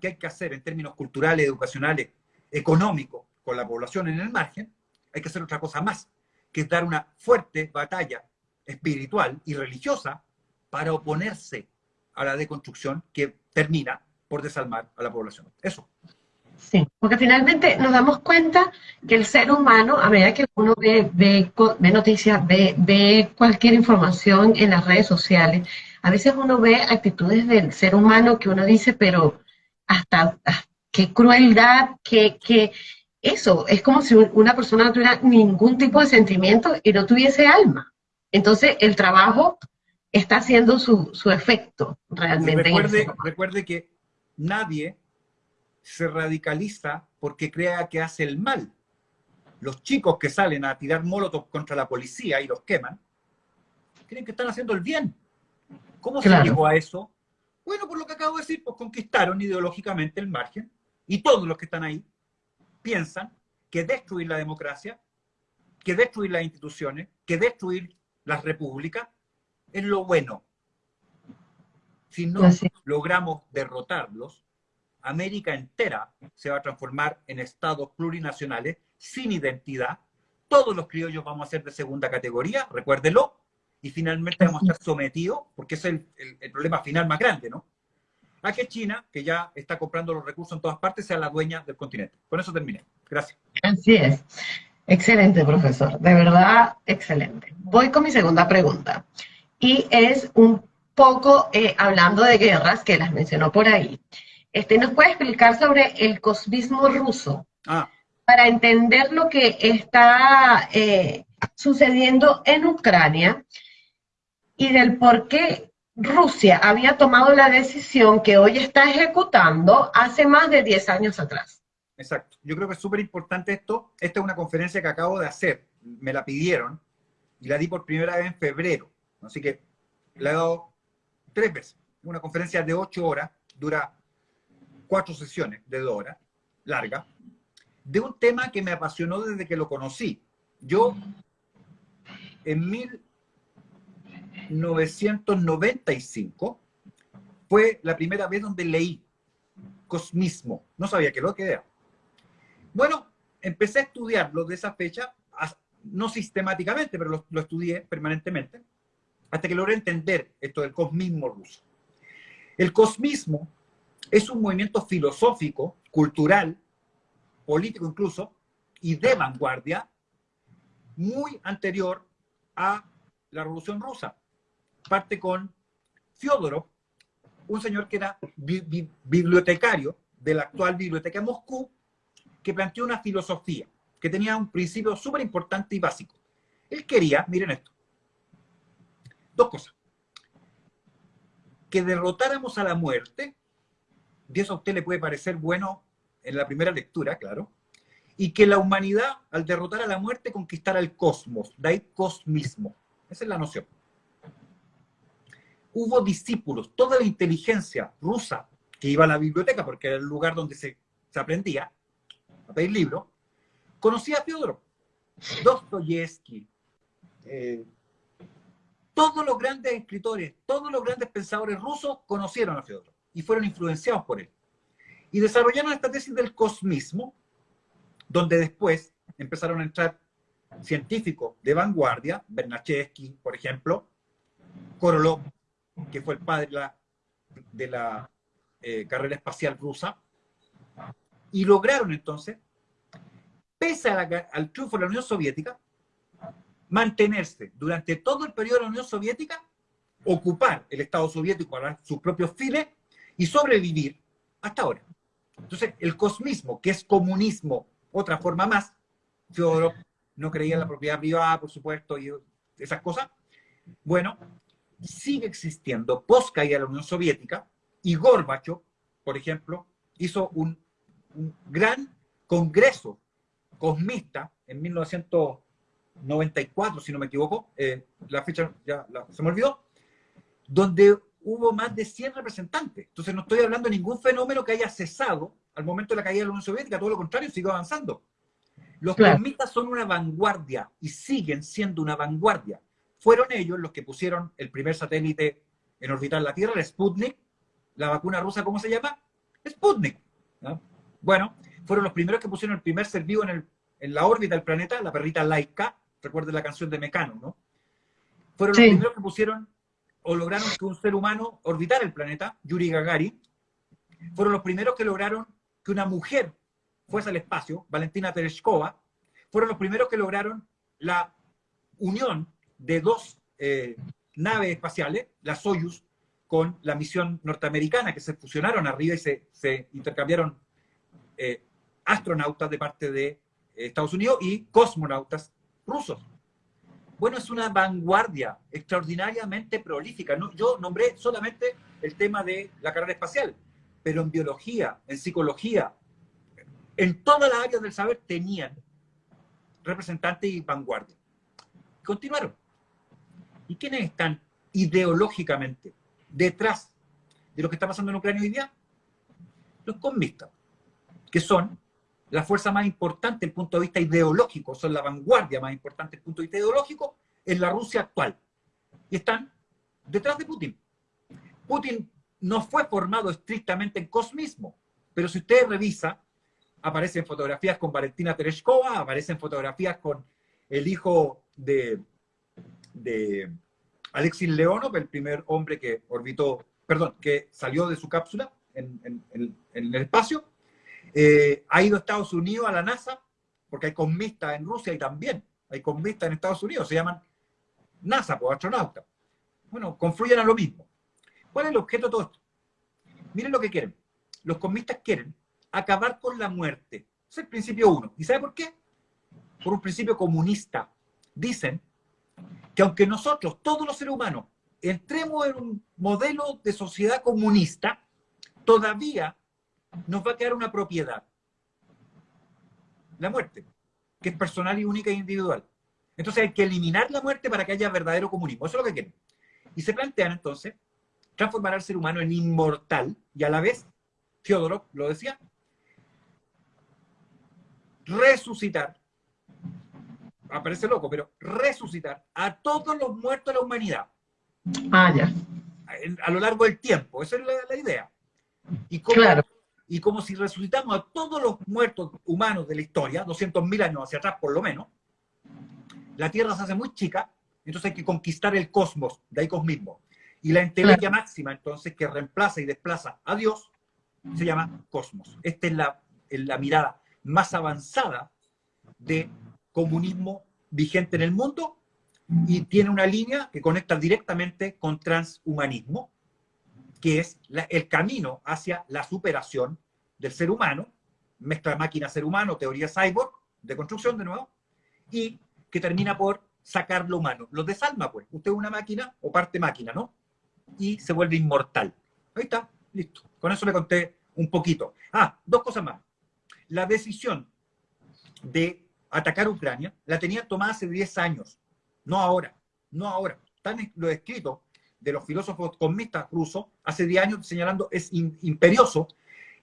Speaker 3: que hay que hacer en términos culturales, educacionales, económicos, con la población en el margen, hay que hacer otra cosa más, que es dar una fuerte batalla espiritual y religiosa para oponerse a la deconstrucción que termina por desalmar a la población. Eso.
Speaker 2: Sí, porque finalmente nos damos cuenta que el ser humano, a medida que uno ve, ve, ve noticias, ve, ve cualquier información en las redes sociales, a veces uno ve actitudes del ser humano que uno dice, pero hasta, qué crueldad, qué, qué, eso, es como si una persona no tuviera ningún tipo de sentimiento y no tuviese alma. Entonces, el trabajo está haciendo su, su efecto realmente.
Speaker 3: recuerde, recuerde que nadie se radicaliza porque crea que hace el mal. Los chicos que salen a tirar molotov contra la policía y los queman, creen que están haciendo el bien. ¿Cómo se llegó a eso? Bueno, por lo que acabo de decir, pues conquistaron ideológicamente el margen y todos los que están ahí piensan que destruir la democracia, que destruir las instituciones, que destruir las repúblicas es lo bueno. Si no logramos derrotarlos, América entera se va a transformar en estados plurinacionales sin identidad. Todos los criollos vamos a ser de segunda categoría, recuérdelo, y finalmente vamos a estar sometidos, porque es el, problema final más grande, ¿no? A que China, que ya está comprando los recursos en todas partes, sea la dueña del continente. Con eso terminé. Gracias.
Speaker 2: Así es. Excelente, profesor. De verdad, excelente. Voy con mi segunda pregunta. Y es un poco eh, hablando de guerras, que las mencionó por ahí. Este, ¿Nos puede explicar sobre el cosmismo ruso? Ah. Para entender lo que está eh, sucediendo en Ucrania y del por qué Rusia había tomado la decisión que hoy está ejecutando hace más de 10 años atrás.
Speaker 3: Exacto. Yo creo que es súper importante esto. Esta es una conferencia que acabo de hacer. Me la pidieron y la di por primera vez en febrero. Así que la he dado tres veces. Una conferencia de ocho horas, dura cuatro sesiones de dos horas, larga, de un tema que me apasionó desde que lo conocí. Yo, en 1995, fue la primera vez donde leí cosmismo. No sabía qué lo era. Bueno, empecé a estudiarlo de esa fecha, no sistemáticamente, pero lo, estudié permanentemente, hasta que logré entender esto del cosmismo ruso. El cosmismo es un movimiento filosófico, cultural, político incluso, y de vanguardia, muy anterior a la Revolución Rusa. Parte con Fyodorov, un señor que era bibliotecario de la actual Biblioteca de Moscú, que planteó una filosofía que tenía un principio súper importante y básico. Él quería, miren esto, dos cosas. Que derrotáramos a la muerte y eso a usted le puede parecer bueno en la primera lectura, claro, y que la humanidad, al derrotar a la muerte, conquistara el cosmos, de ahí cosmismo. Esa es la noción. Hubo discípulos, toda la inteligencia rusa que iba a la biblioteca, porque era el lugar donde se, aprendía a pedir libros, conocía a Fyodorov, Dostoyevsky, eh, todos los grandes escritores, todos los grandes pensadores rusos conocieron a Fyodorov y fueron influenciados por él. Y desarrollaron esta tesis del cosmismo, donde después empezaron a entrar científicos de vanguardia, Bernachevsky, por ejemplo, Korolov, que fue el padre de la, eh, carrera espacial rusa, y lograron entonces, pese al triunfo de la Unión Soviética, mantenerse durante todo el periodo de la Unión Soviética, ocupar el Estado soviético para sus propios fines y sobrevivir hasta ahora. Entonces, el cosmismo, que es comunismo, otra forma más, Fyodorov no creía en la propiedad privada, por supuesto, y esas cosas, bueno, sigue existiendo post caída de la Unión Soviética y Gorbachev por ejemplo, hizo un, gran congreso cosmista en 1994, si no me equivoco, eh, la fecha ya se me olvidó, donde hubo más de 100 representantes. Entonces no estoy hablando de ningún fenómeno que haya cesado al momento de la caída de la Unión Soviética, todo lo contrario, sigue avanzando. Los cosmistas son una vanguardia y siguen siendo una vanguardia. Fueron ellos los que pusieron el primer satélite en orbitar la Tierra, el Sputnik. La vacuna rusa, ¿cómo se llama? Sputnik. Bueno, fueron los primeros que pusieron el primer ser vivo en, en la órbita del planeta, la perrita Laika. Recuerden la canción de Mecano, ¿no? Fueron los primeros que pusieron o lograron que un ser humano orbitara el planeta, Yuri Gagarin. Fueron los primeros que lograron que una mujer fuese al espacio, Valentina Tereshkova. Fueron los primeros que lograron la unión de dos eh, naves espaciales, la Soyuz, con la misión norteamericana, que se fusionaron arriba y se, intercambiaron eh, astronautas de parte de eh, Estados Unidos y cosmonautas rusos. Bueno, es una vanguardia extraordinariamente prolífica. yo nombré solamente el tema de la carrera espacial, pero en biología, en psicología, en todas las áreas del saber tenían representantes y vanguardia. Continuaron. ¿Y quiénes están ideológicamente detrás de lo que está pasando en Ucrania hoy día? Los comunistas, que son la fuerza más importante desde el punto de vista ideológico, son la vanguardia más importante desde el punto de vista ideológico en la Rusia actual. Y están detrás de Putin. Putin no fue formado estrictamente en cosmismo, pero si usted revisa, aparecen fotografías con Valentina Tereshkova, aparecen fotografías con el hijo de, de Alexis Leonov, el primer hombre que orbitó, perdón, que salió de su cápsula en, el espacio, eh, ha ido a Estados Unidos, a la NASA, porque hay cosmistas en Rusia y también hay cosmistas en Estados Unidos, se llaman NASA, pues astronautas. Bueno, confluyen a lo mismo. ¿Cuál es el objeto de todo esto? Miren lo que quieren. Los cosmistas quieren acabar con la muerte. es el principio uno. ¿Y sabe por qué? Por un principio comunista. Dicen que aunque nosotros, todos los seres humanos, entremos en un modelo de sociedad comunista, todavía nos va a quedar una propiedad. La muerte, que es personal y única e individual. Entonces hay que eliminar la muerte para que haya verdadero comunismo. Eso es lo que quieren. Y se plantean entonces transformar al ser humano en inmortal y a la vez, Fiodorov lo decía, resucitar, aparece loco, pero resucitar a todos los muertos de la humanidad.
Speaker 2: Ah, ya.
Speaker 3: A, lo largo del tiempo, esa es la, idea. Y claro y como si resucitamos a todos los muertos humanos de la historia, 200.000 años hacia atrás por lo menos, la Tierra se hace muy chica, entonces hay que conquistar el cosmos, de ahí cosmismo. Y la entelequia máxima, entonces, que reemplaza y desplaza a Dios, se llama cosmos. Esta es la, la mirada más avanzada de comunismo vigente en el mundo y tiene una línea que conecta directamente con transhumanismo, que es el camino hacia la superación del ser humano, mezcla máquina-ser humano, teoría cyborg, de construcción de nuevo, y que termina por sacar lo humano. Lo desalma, pues. Usted es una máquina o parte máquina, ¿no? Y se vuelve inmortal. Ahí está, listo. Con eso le conté un poquito. Ah, dos cosas más. La decisión de atacar Ucrania la tenía tomada hace 10 años, no ahora, no ahora. Están lo escrito de los filósofos comunistas rusos hace 10 años señalando es imperioso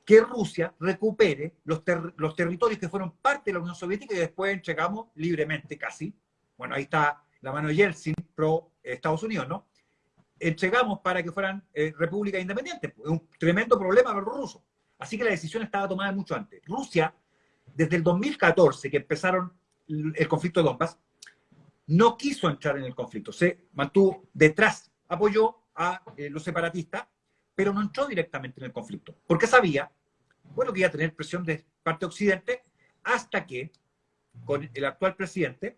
Speaker 3: que Rusia recupere los, los territorios que fueron parte de la Unión Soviética y después entregamos libremente casi. Bueno, ahí está la mano de Yeltsin pro Estados Unidos, ¿no? Entregamos para que fueran eh, repúblicas independientes. Es un tremendo problema para los rusos. Así que la decisión estaba tomada mucho antes. Rusia, desde el 2014, que empezaron el conflicto de Donbass, no quiso entrar en el conflicto. Se mantuvo detrás apoyó a eh, los separatistas, pero no entró directamente en el conflicto, porque sabía, bueno, que iba a tener presión de parte de Occidente, hasta que con el actual presidente,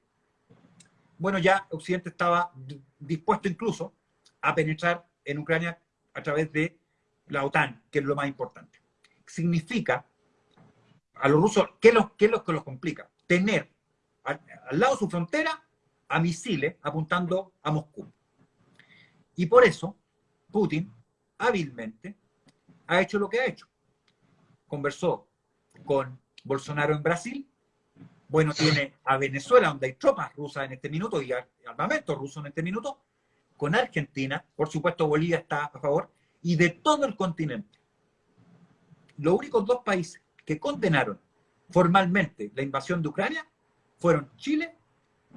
Speaker 3: bueno, ya Occidente estaba dispuesto incluso a penetrar en Ucrania a través de la OTAN, que es lo más importante. Significa, a los rusos, ¿qué es lo, qué es lo que los complica? Tener al lado de su frontera a misiles apuntando a Moscú. Y por eso Putin hábilmente ha hecho lo que ha hecho. conversó con Bolsonaro en Brasil, bueno, tiene a Venezuela, donde hay tropas rusas en este minuto y armamento ruso en este minuto, con Argentina, por supuesto Bolivia está a favor, y de todo el continente. Los únicos dos países que condenaron formalmente la invasión de Ucrania fueron Chile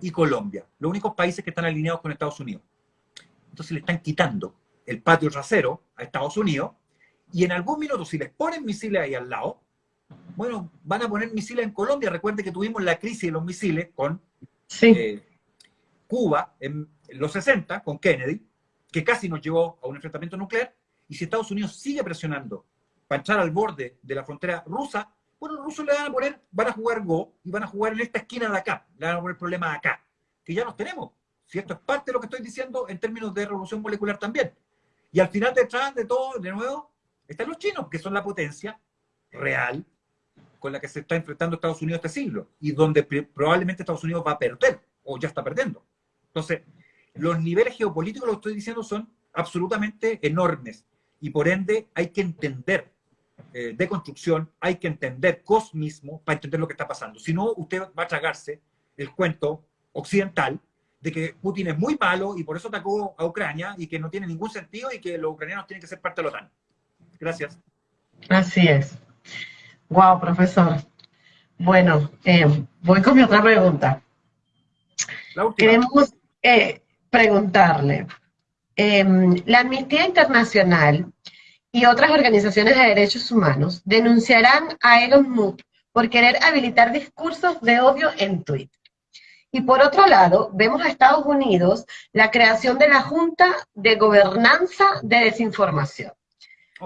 Speaker 3: y Colombia, los únicos países que están alineados con Estados Unidos. Entonces le están quitando el patio trasero a Estados Unidos y en algún minuto si les ponen misiles ahí al lado, bueno, van a poner misiles en Colombia. Recuerden que tuvimos la crisis de los misiles con eh, Cuba en los 60, con Kennedy, que casi nos llevó a un enfrentamiento nuclear. Y si Estados Unidos sigue presionando para echar al borde de la frontera rusa, bueno, los rusos le van a poner, van a jugar Go y van a jugar en esta esquina de acá, le van a poner problema acá, que ya los tenemos. Si esto es parte de lo que estoy diciendo en términos de revolución molecular también. Y al final detrás de todo, de nuevo, están los chinos, que son la potencia real con la que se está enfrentando Estados Unidos este siglo y donde probablemente Estados Unidos va a perder o ya está perdiendo. Entonces, los niveles geopolíticos, lo que estoy diciendo, son absolutamente enormes y por ende hay que entender eh, de construcción, hay que entender cosmismo para entender lo que está pasando. Si no, usted va a tragarse el cuento occidental de que Putin es muy malo y por eso atacó a Ucrania y que no tiene ningún sentido y que los ucranianos tienen que ser parte de la OTAN. Gracias.
Speaker 2: Así es. Wow, profesor. Bueno, eh, voy con mi otra pregunta. Queremos eh, preguntarle, em, la Amnistía Internacional y otras organizaciones de derechos humanos denunciarán a Elon Musk por querer habilitar discursos de odio en Twitter. Y por otro lado, vemos a Estados Unidos la creación de la Junta de Gobernanza de Desinformación.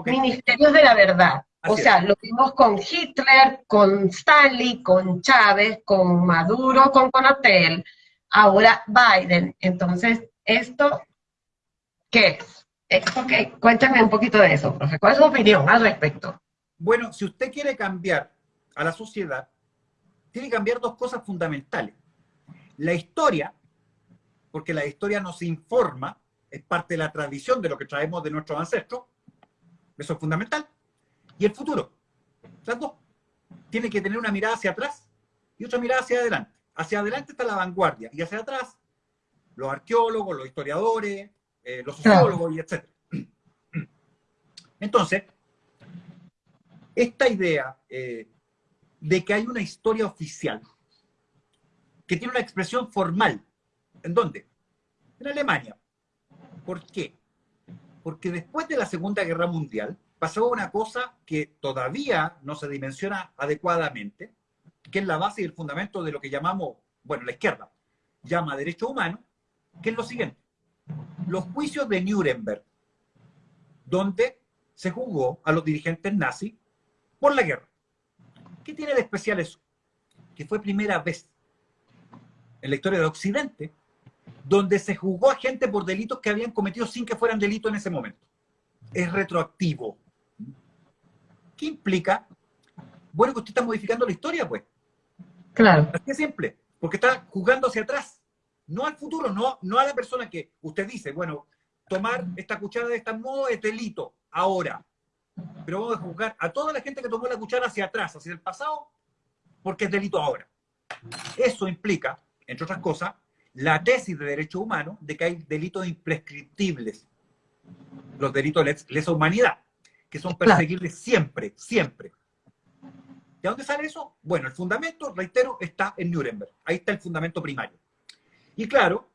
Speaker 2: Ministerios de la Verdad, o sea, lo vimos con Hitler, con Stanley, con Chávez, con Maduro, con Conatel, ahora Biden. Entonces, ¿esto qué es? ¿Esto qué? Cuéntame un poquito de eso, profe. ¿Cuál es su opinión al respecto?
Speaker 3: Bueno, si usted quiere cambiar a la sociedad, tiene que cambiar dos cosas fundamentales. La historia, porque la historia nos informa, es parte de la tradición de lo que traemos de nuestros ancestros, eso es fundamental y el futuro. Las dos. Tiene que tener una mirada hacia atrás y otra mirada hacia adelante. Hacia adelante está la vanguardia y hacia atrás los arqueólogos, los historiadores, eh, los sociólogos y etc. Entonces, esta idea eh, de que hay una historia oficial que tiene una expresión formal. ¿En dónde? En Alemania. ¿Por qué? Porque después de la Segunda Guerra Mundial, pasó una cosa que todavía no se dimensiona adecuadamente, que es la base y el fundamento de lo que llamamos, bueno, la izquierda llama derecho humano, que es lo siguiente. Los juicios de Nuremberg, donde se juzgó a los dirigentes nazis por la guerra. ¿Qué tiene de especial eso? Que fue primera vez en la historia de Occidente donde se juzgó a gente por delitos que habían cometido sin que fueran delitos en ese momento. Es retroactivo. ¿Qué implica? Bueno, que usted está modificando la historia, pues.
Speaker 2: Claro.
Speaker 3: Así es simple, porque está jugando hacia atrás, no al futuro, no, no a la persona que usted dice, bueno, tomar esta cuchara de este modo es delito, ahora. Pero vamos a juzgar a toda la gente que tomó la cuchara hacia atrás, hacia el pasado, porque es delito ahora. Eso implica, entre otras cosas, la tesis de derecho humano de que hay delitos imprescriptibles, los delitos de lesa humanidad que son perseguibles siempre, siempre. ¿De dónde sale eso? Bueno, el fundamento, reitero, está en Nuremberg. Ahí está el fundamento primario. Y claro,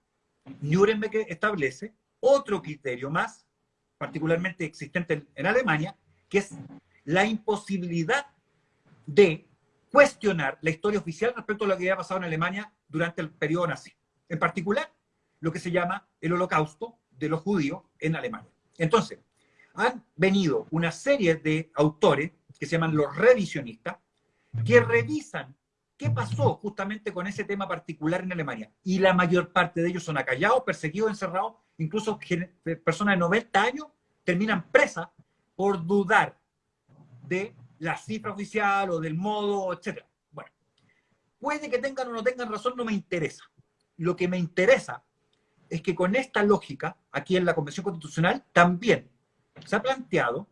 Speaker 3: Nuremberg establece otro criterio más, particularmente existente en Alemania, que es la imposibilidad de cuestionar la historia oficial respecto a lo que había pasado en Alemania durante el periodo nazi. En particular, lo que se llama el holocausto de los judíos en Alemania. Entonces, han venido una serie de autores que se llaman los revisionistas, que revisan qué pasó justamente con ese tema particular en Alemania. Y la mayor parte de ellos son acallados, perseguidos, encerrados, incluso personas de 90 años terminan presas por dudar de la cifra oficial o del modo, etc. Bueno, puede que tengan o no tengan razón, no me interesa. Lo que me interesa es que con esta lógica, aquí en la Convención Constitucional, también se ha planteado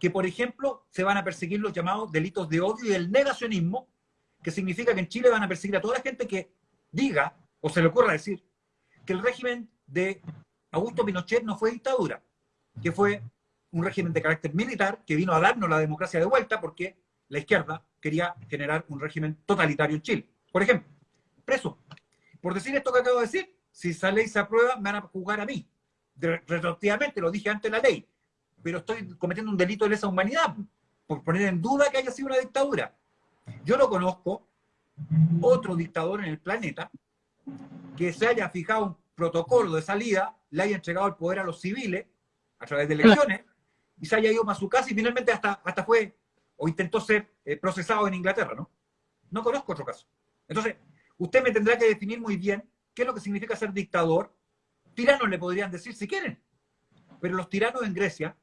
Speaker 3: que, por ejemplo, se van a perseguir los llamados delitos de odio y el negacionismo, que significa que en Chile van a perseguir a toda la gente que diga, o se le ocurra decir, que el régimen de Augusto Pinochet no fue dictadura, que fue un régimen de carácter militar que vino a darnos la democracia de vuelta porque la izquierda quería generar un régimen totalitario en Chile. Por ejemplo, preso. Por decir esto que acabo de decir, si esa ley se aprueba, me van a juzgar a mí. Retroactivamente, lo dije antes de la ley, pero estoy cometiendo un delito de lesa humanidad por poner en duda que haya sido una dictadura. Yo no conozco otro dictador en el planeta que se haya fijado un protocolo de salida, le haya entregado el poder a los civiles a través de elecciones y se haya ido a su casa y finalmente hasta, hasta fue o intentó ser eh, procesado en Inglaterra, ¿no? No conozco otro caso. Entonces, usted me tendrá que definir muy bien qué es lo que significa ser dictador. Tiranos le podrían decir si quieren, pero los tiranos en Grecia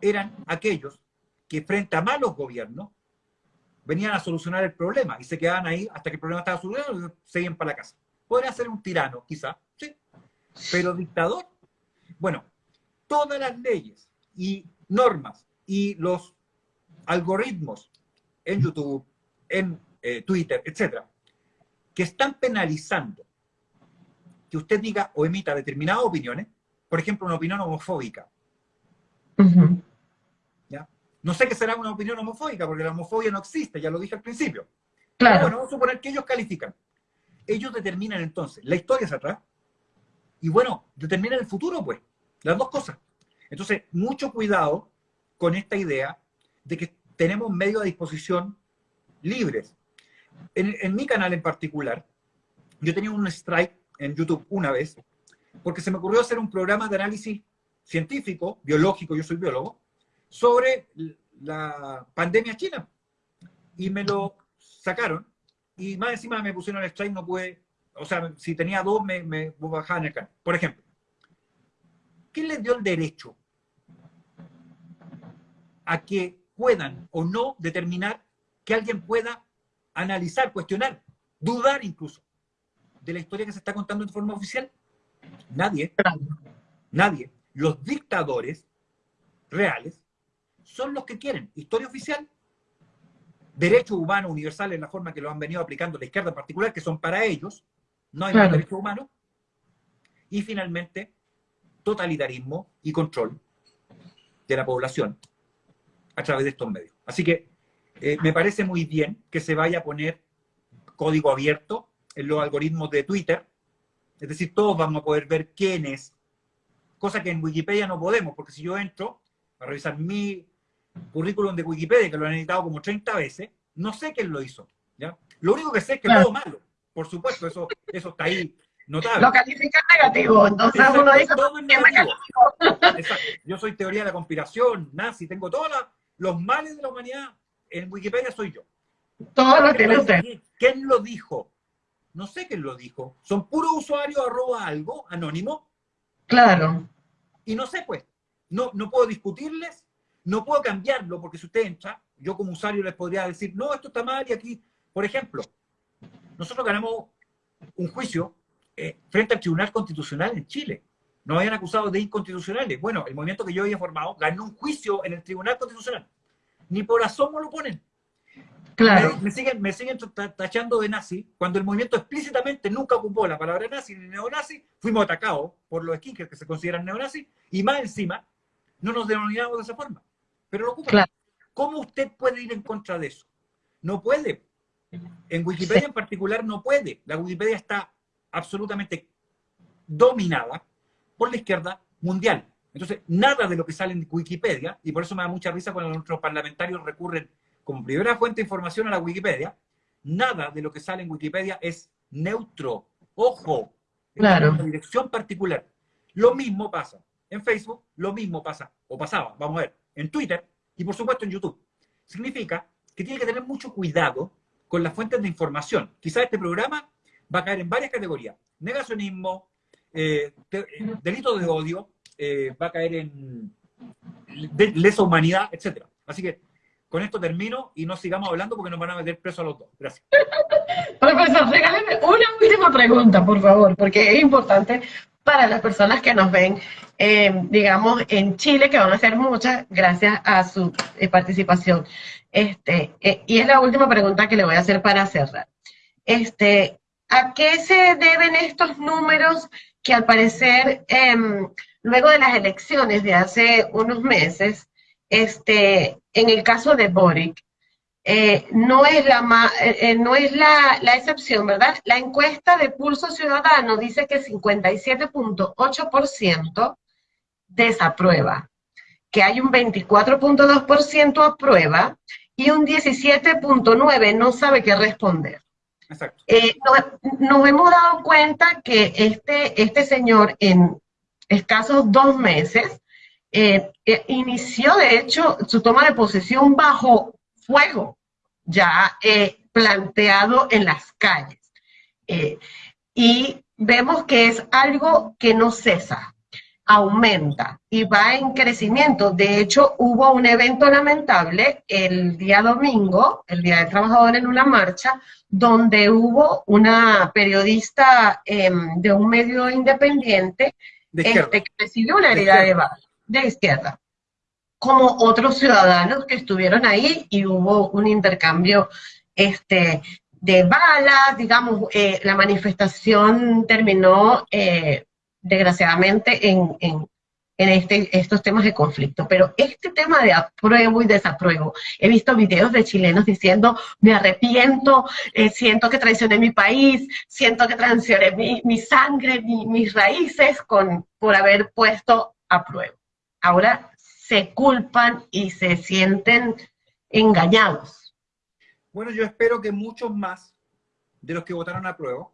Speaker 3: eran aquellos que frente a malos gobiernos venían a solucionar el problema y se quedaban ahí hasta que el problema estaba solucionado y se iban para la casa. Podría ser un tirano, quizá, sí, pero dictador. Bueno, todas las leyes y normas y los algoritmos en YouTube, en eh, Twitter, etcétera, que están penalizando que usted diga o emita determinadas opiniones, por ejemplo, una opinión homofóbica. ¿Ya? No sé qué será una opinión homofóbica, porque la homofobia no existe, ya lo dije al principio. Claro. bueno, vamos a suponer que ellos califican. Ellos determinan entonces la historia hacia atrás y bueno, determinan el futuro, pues. Las dos cosas. Entonces, mucho cuidado con esta idea de que tenemos medios a disposición libres. En, mi canal en particular, yo tenía un strike en YouTube una vez, porque se me ocurrió hacer un programa de análisis científico, biológico, yo soy biólogo, sobre la pandemia china. Y me lo sacaron, y más encima me pusieron el strike, no pude, o sea, si tenía dos, me, me bajaban el canal. Por ejemplo, ¿quién les dio el derecho a que puedan o no determinar que alguien pueda analizar, cuestionar, dudar incluso de la historia que se está contando de forma oficial? Nadie. Nadie. Los dictadores reales son los que quieren historia oficial, derechos humanos universales en la forma que lo han venido aplicando la izquierda en particular, que son para ellos, no hay más derechos humanos, y finalmente totalitarismo y control de la población a través de estos medios. Así que eh, me parece muy bien que se vaya a poner código abierto en los algoritmos de Twitter. Es decir, todos vamos a poder ver quién es, cosa que en Wikipedia no podemos, porque si yo entro a revisar mi currículum de Wikipedia, que lo han editado como 30 veces, no sé quién lo hizo. ¿ya? Lo único que sé es que todo malo. Por supuesto, eso, eso está ahí notable.
Speaker 2: Lo califica negativo, entonces uno dice todo
Speaker 3: negativo. Exacto. Yo soy teoría de la conspiración, nazi, tengo todos los males de la humanidad. En Wikipedia soy yo.
Speaker 2: Todo lo tiene usted.
Speaker 3: ¿Quién lo dijo? No sé quién lo dijo. Son puros usuarios arroba algo, anónimo.
Speaker 2: Claro.
Speaker 3: Y no sé, pues. No, no puedo discutirles, no puedo cambiarlo, porque si usted entra, yo como usuario les podría decir, no, esto está mal y aquí, por ejemplo, nosotros ganamos un juicio eh, frente al Tribunal Constitucional en Chile. Nos habían acusado de inconstitucionales. Bueno, el movimiento que yo había formado ganó un juicio en el Tribunal Constitucional. Ni por asomo lo ponen.
Speaker 2: Claro.
Speaker 3: Me, siguen, me siguen tachando de nazi, cuando el movimiento explícitamente nunca ocupó la palabra nazi ni neonazi, fuimos atacados por los skinkers que se consideran neonazis, y más encima, no nos denominamos de esa forma. Pero lo ocupan. ¿Cómo usted puede ir en contra de eso? No puede. En Wikipedia en particular no puede. La Wikipedia está absolutamente dominada por la izquierda mundial. Entonces, nada de lo que sale en Wikipedia, y por eso me da mucha risa cuando nuestros parlamentarios recurren como primera fuente de información a la Wikipedia, nada de lo que sale en Wikipedia es neutro. Ojo,
Speaker 2: claro.
Speaker 3: una dirección particular. Lo mismo pasa en Facebook, lo mismo pasa, o pasaba, vamos a ver, en Twitter y por supuesto en YouTube. Significa que tiene que tener mucho cuidado con las fuentes de información. Quizás este programa va a caer en varias categorías. Negacionismo, eh, delito de odio, eh, va a caer en lesa humanidad, etc. Así que con esto termino y no sigamos hablando porque nos van a meter preso a los dos. Gracias.
Speaker 2: Profesor, regáleme una última pregunta, por favor, porque es importante para las personas que nos ven, eh, digamos, en Chile, que van a ser muchas, gracias a su eh, participación. Este, eh, y es la última pregunta que le voy a hacer para cerrar. Este, ¿A qué se deben estos números que al parecer, em, luego de las elecciones de hace unos meses, este, en el caso de Boric, eh, no es, la, eh, eh, no es la, la, excepción, ¿verdad? La encuesta de Pulso Ciudadano dice que 57.8% desaprueba, que hay un 24.2% aprueba y un 17.9% no sabe qué responder. Exacto. nos, hemos dado cuenta que este, este señor en escasos dos meses inició, de hecho, su toma de posesión bajo fuego ya eh, planteado en las calles. Eh, y vemos que es algo que no cesa, aumenta y va en crecimiento. De hecho, hubo un evento lamentable el día domingo, el Día del Trabajador en una marcha, donde hubo una periodista em, de un medio independiente este, que recibió una herida de, de izquierda como otros ciudadanos que estuvieron ahí y hubo un intercambio este, de balas, digamos, eh, la manifestación terminó eh, desgraciadamente en, en, en este, estos temas de conflicto. Pero este tema de apruebo y desapruebo, he visto videos de chilenos diciendo, me arrepiento, eh, siento que traicioné mi país, siento que traicioné mi, mi sangre, mis raíces con, por haber puesto apruebo. Ahora se culpan y se sienten engañados.
Speaker 3: Bueno, yo espero que muchos más de los que votaron a prueba,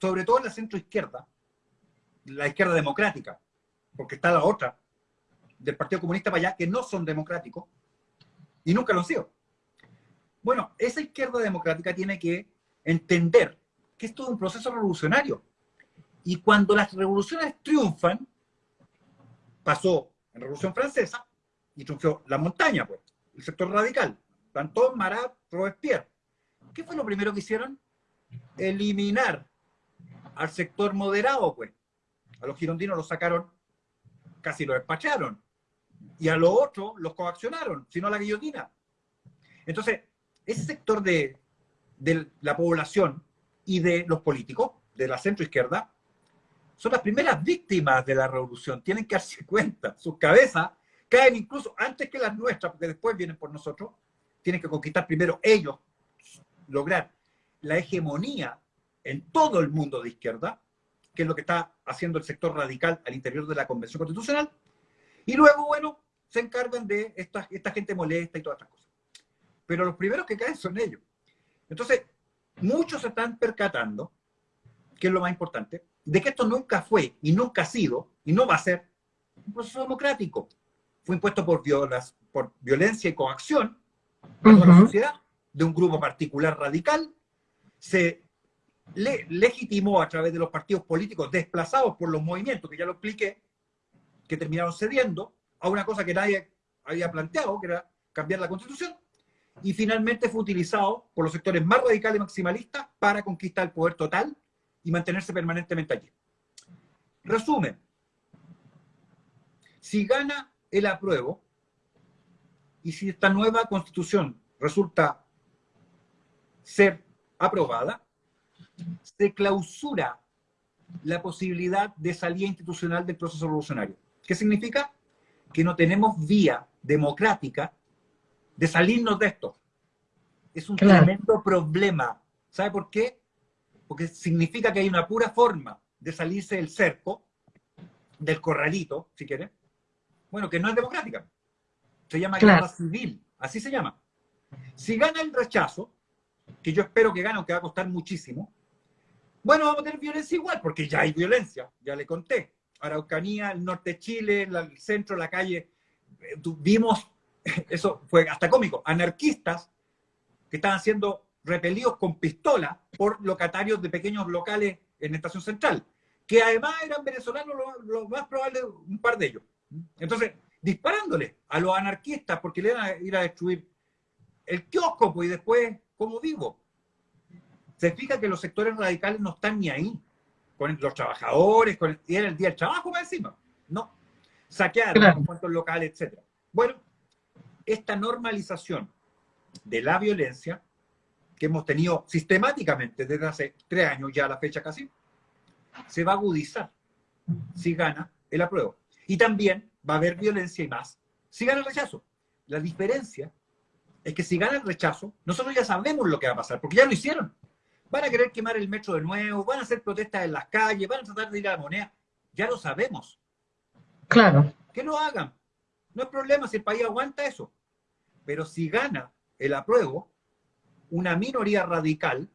Speaker 3: sobre todo en la centro izquierda, la izquierda democrática, porque está la otra, del Partido Comunista para allá, que no son democráticos, y nunca lo han sido. Bueno, esa izquierda democrática tiene que entender que es todo un proceso revolucionario. Y cuando las revoluciones triunfan, pasó en la Revolución Francesa, y triunfó la montaña, pues, el sector radical, Danton, Marat, Robespierre. ¿Qué fue lo primero que hicieron? Eliminar al sector moderado, pues. A los girondinos los sacaron, casi los despacharon. Y a los otros los coaccionaron, sino a la guillotina. Entonces, ese sector de, de la población y de los políticos, de la centroizquierda, son las primeras víctimas de la revolución. Tienen que darse cuenta. Sus cabezas caen incluso antes que las nuestras, porque después vienen por nosotros, tienen que conquistar primero ellos, lograr la hegemonía en todo el mundo de izquierda, que es lo que está haciendo el sector radical al interior de la Convención Constitucional, y luego, bueno, se encargan de esta, esta gente molesta y todas estas cosas. Pero los primeros que caen son ellos. Entonces, muchos se están percatando, que es lo más importante, de que esto nunca fue y nunca ha sido y no va a ser un proceso democrático fue impuesto por, violas, por violencia y coacción a la sociedad de un grupo particular radical, se le, legitimó a través de los partidos políticos desplazados por los movimientos, que ya lo expliqué, que terminaron cediendo a una cosa que nadie había planteado, que era cambiar la constitución, y finalmente fue utilizado por los sectores más radicales y maximalistas para conquistar el poder total y mantenerse permanentemente allí. Resumen, si gana el apruebo, y si esta nueva constitución resulta ser aprobada, se clausura la posibilidad de salida institucional del proceso revolucionario. ¿Qué significa? Que no tenemos vía democrática de salirnos de esto. Es un tremendo problema. ¿Sabe por qué? Porque significa que hay una pura forma de salirse del cerco, del corralito, si quieren, bueno, que no es democrática. Se llama guerra civil, así se llama. Si gana el rechazo, que yo espero que gane, aunque va a costar muchísimo, bueno, vamos a tener violencia igual, porque ya hay violencia, ya le conté. Araucanía, el norte de Chile, el centro, la calle, eh, vimos, eso fue hasta cómico, anarquistas que estaban siendo repelidos con pistola por locatarios de pequeños locales en Estación Central, que además eran venezolanos, lo más probable, un par de ellos. Entonces, disparándole a los anarquistas porque le van a ir a destruir el kiosco, pues, y después, ¿cómo vivo? Se fija que los sectores radicales no están ni ahí con los trabajadores, con y era el día del trabajo más encima. No. Saquearon los cuantos locales, etc. Bueno, esta normalización de la violencia que hemos tenido sistemáticamente desde hace tres años ya a la fecha casi, se va a agudizar si gana el apruebo. Y también va a haber violencia y más si gana el rechazo. La diferencia es que si gana el rechazo, nosotros ya sabemos lo que va a pasar, porque ya lo hicieron. Van a querer quemar el metro de nuevo, van a hacer protestas en las calles, van a tratar de ir a la moneda. Ya lo sabemos.
Speaker 2: Claro.
Speaker 3: Que lo hagan. No hay problema si el país aguanta eso. Pero si gana el apruebo, una minoría radical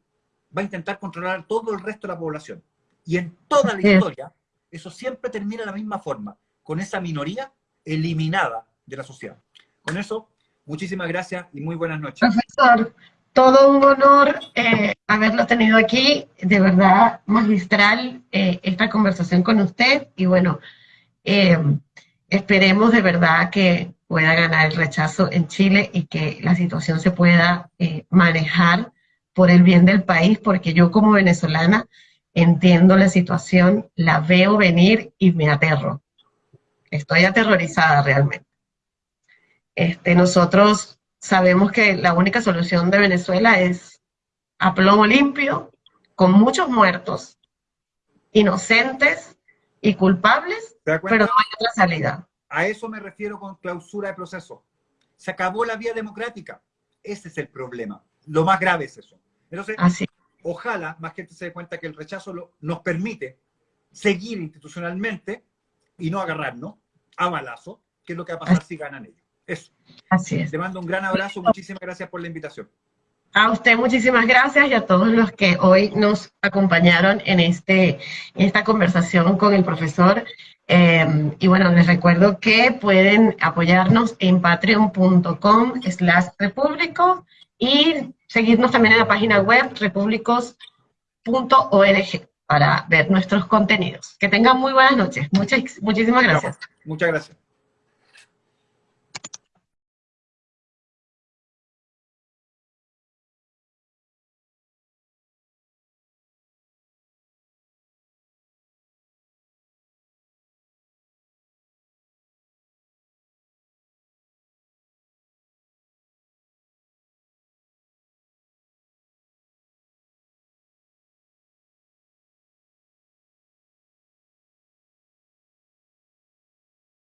Speaker 3: va a intentar controlar todo el resto de la población. Y en toda la historia, eso siempre termina de la misma forma, con esa minoría eliminada de la sociedad. Con eso, muchísimas gracias y muy buenas noches.
Speaker 2: Profesor, todo un honor eh, haberlo tenido aquí, de verdad magistral eh, esta conversación con usted y bueno, eh, esperemos de verdad que pueda ganar el rechazo en Chile y que la situación se pueda manejar por el bien del país, porque yo como venezolana entiendo la situación, la veo venir y me aterro. Estoy aterrorizada realmente. Este, nosotros sabemos que la única solución de Venezuela es a plomo limpio, con muchos muertos, inocentes y culpables, pero no hay otra salida.
Speaker 3: A eso me refiero con clausura de proceso. Se acabó la vía democrática. Ese es el problema. Lo más grave es eso. Entonces, Así. ojalá más gente se dé cuenta que el rechazo nos permite seguir institucionalmente y no agarrarnos a balazo, que es lo que va a pasar si ganan ellos. Eso.
Speaker 2: Así es.
Speaker 3: Te mando un gran abrazo, muchísimas gracias por la invitación.
Speaker 2: A usted muchísimas gracias y a todos los que hoy nos acompañaron en, este, en esta conversación con el profesor. Em, y bueno, les recuerdo que pueden apoyarnos en patreon.com slash repúblicos y seguirnos también en la página web repúblicos.org para ver nuestros contenidos. Que tengan muy buenas noches. Muchas, muchísimas gracias.
Speaker 3: Muchas gracias.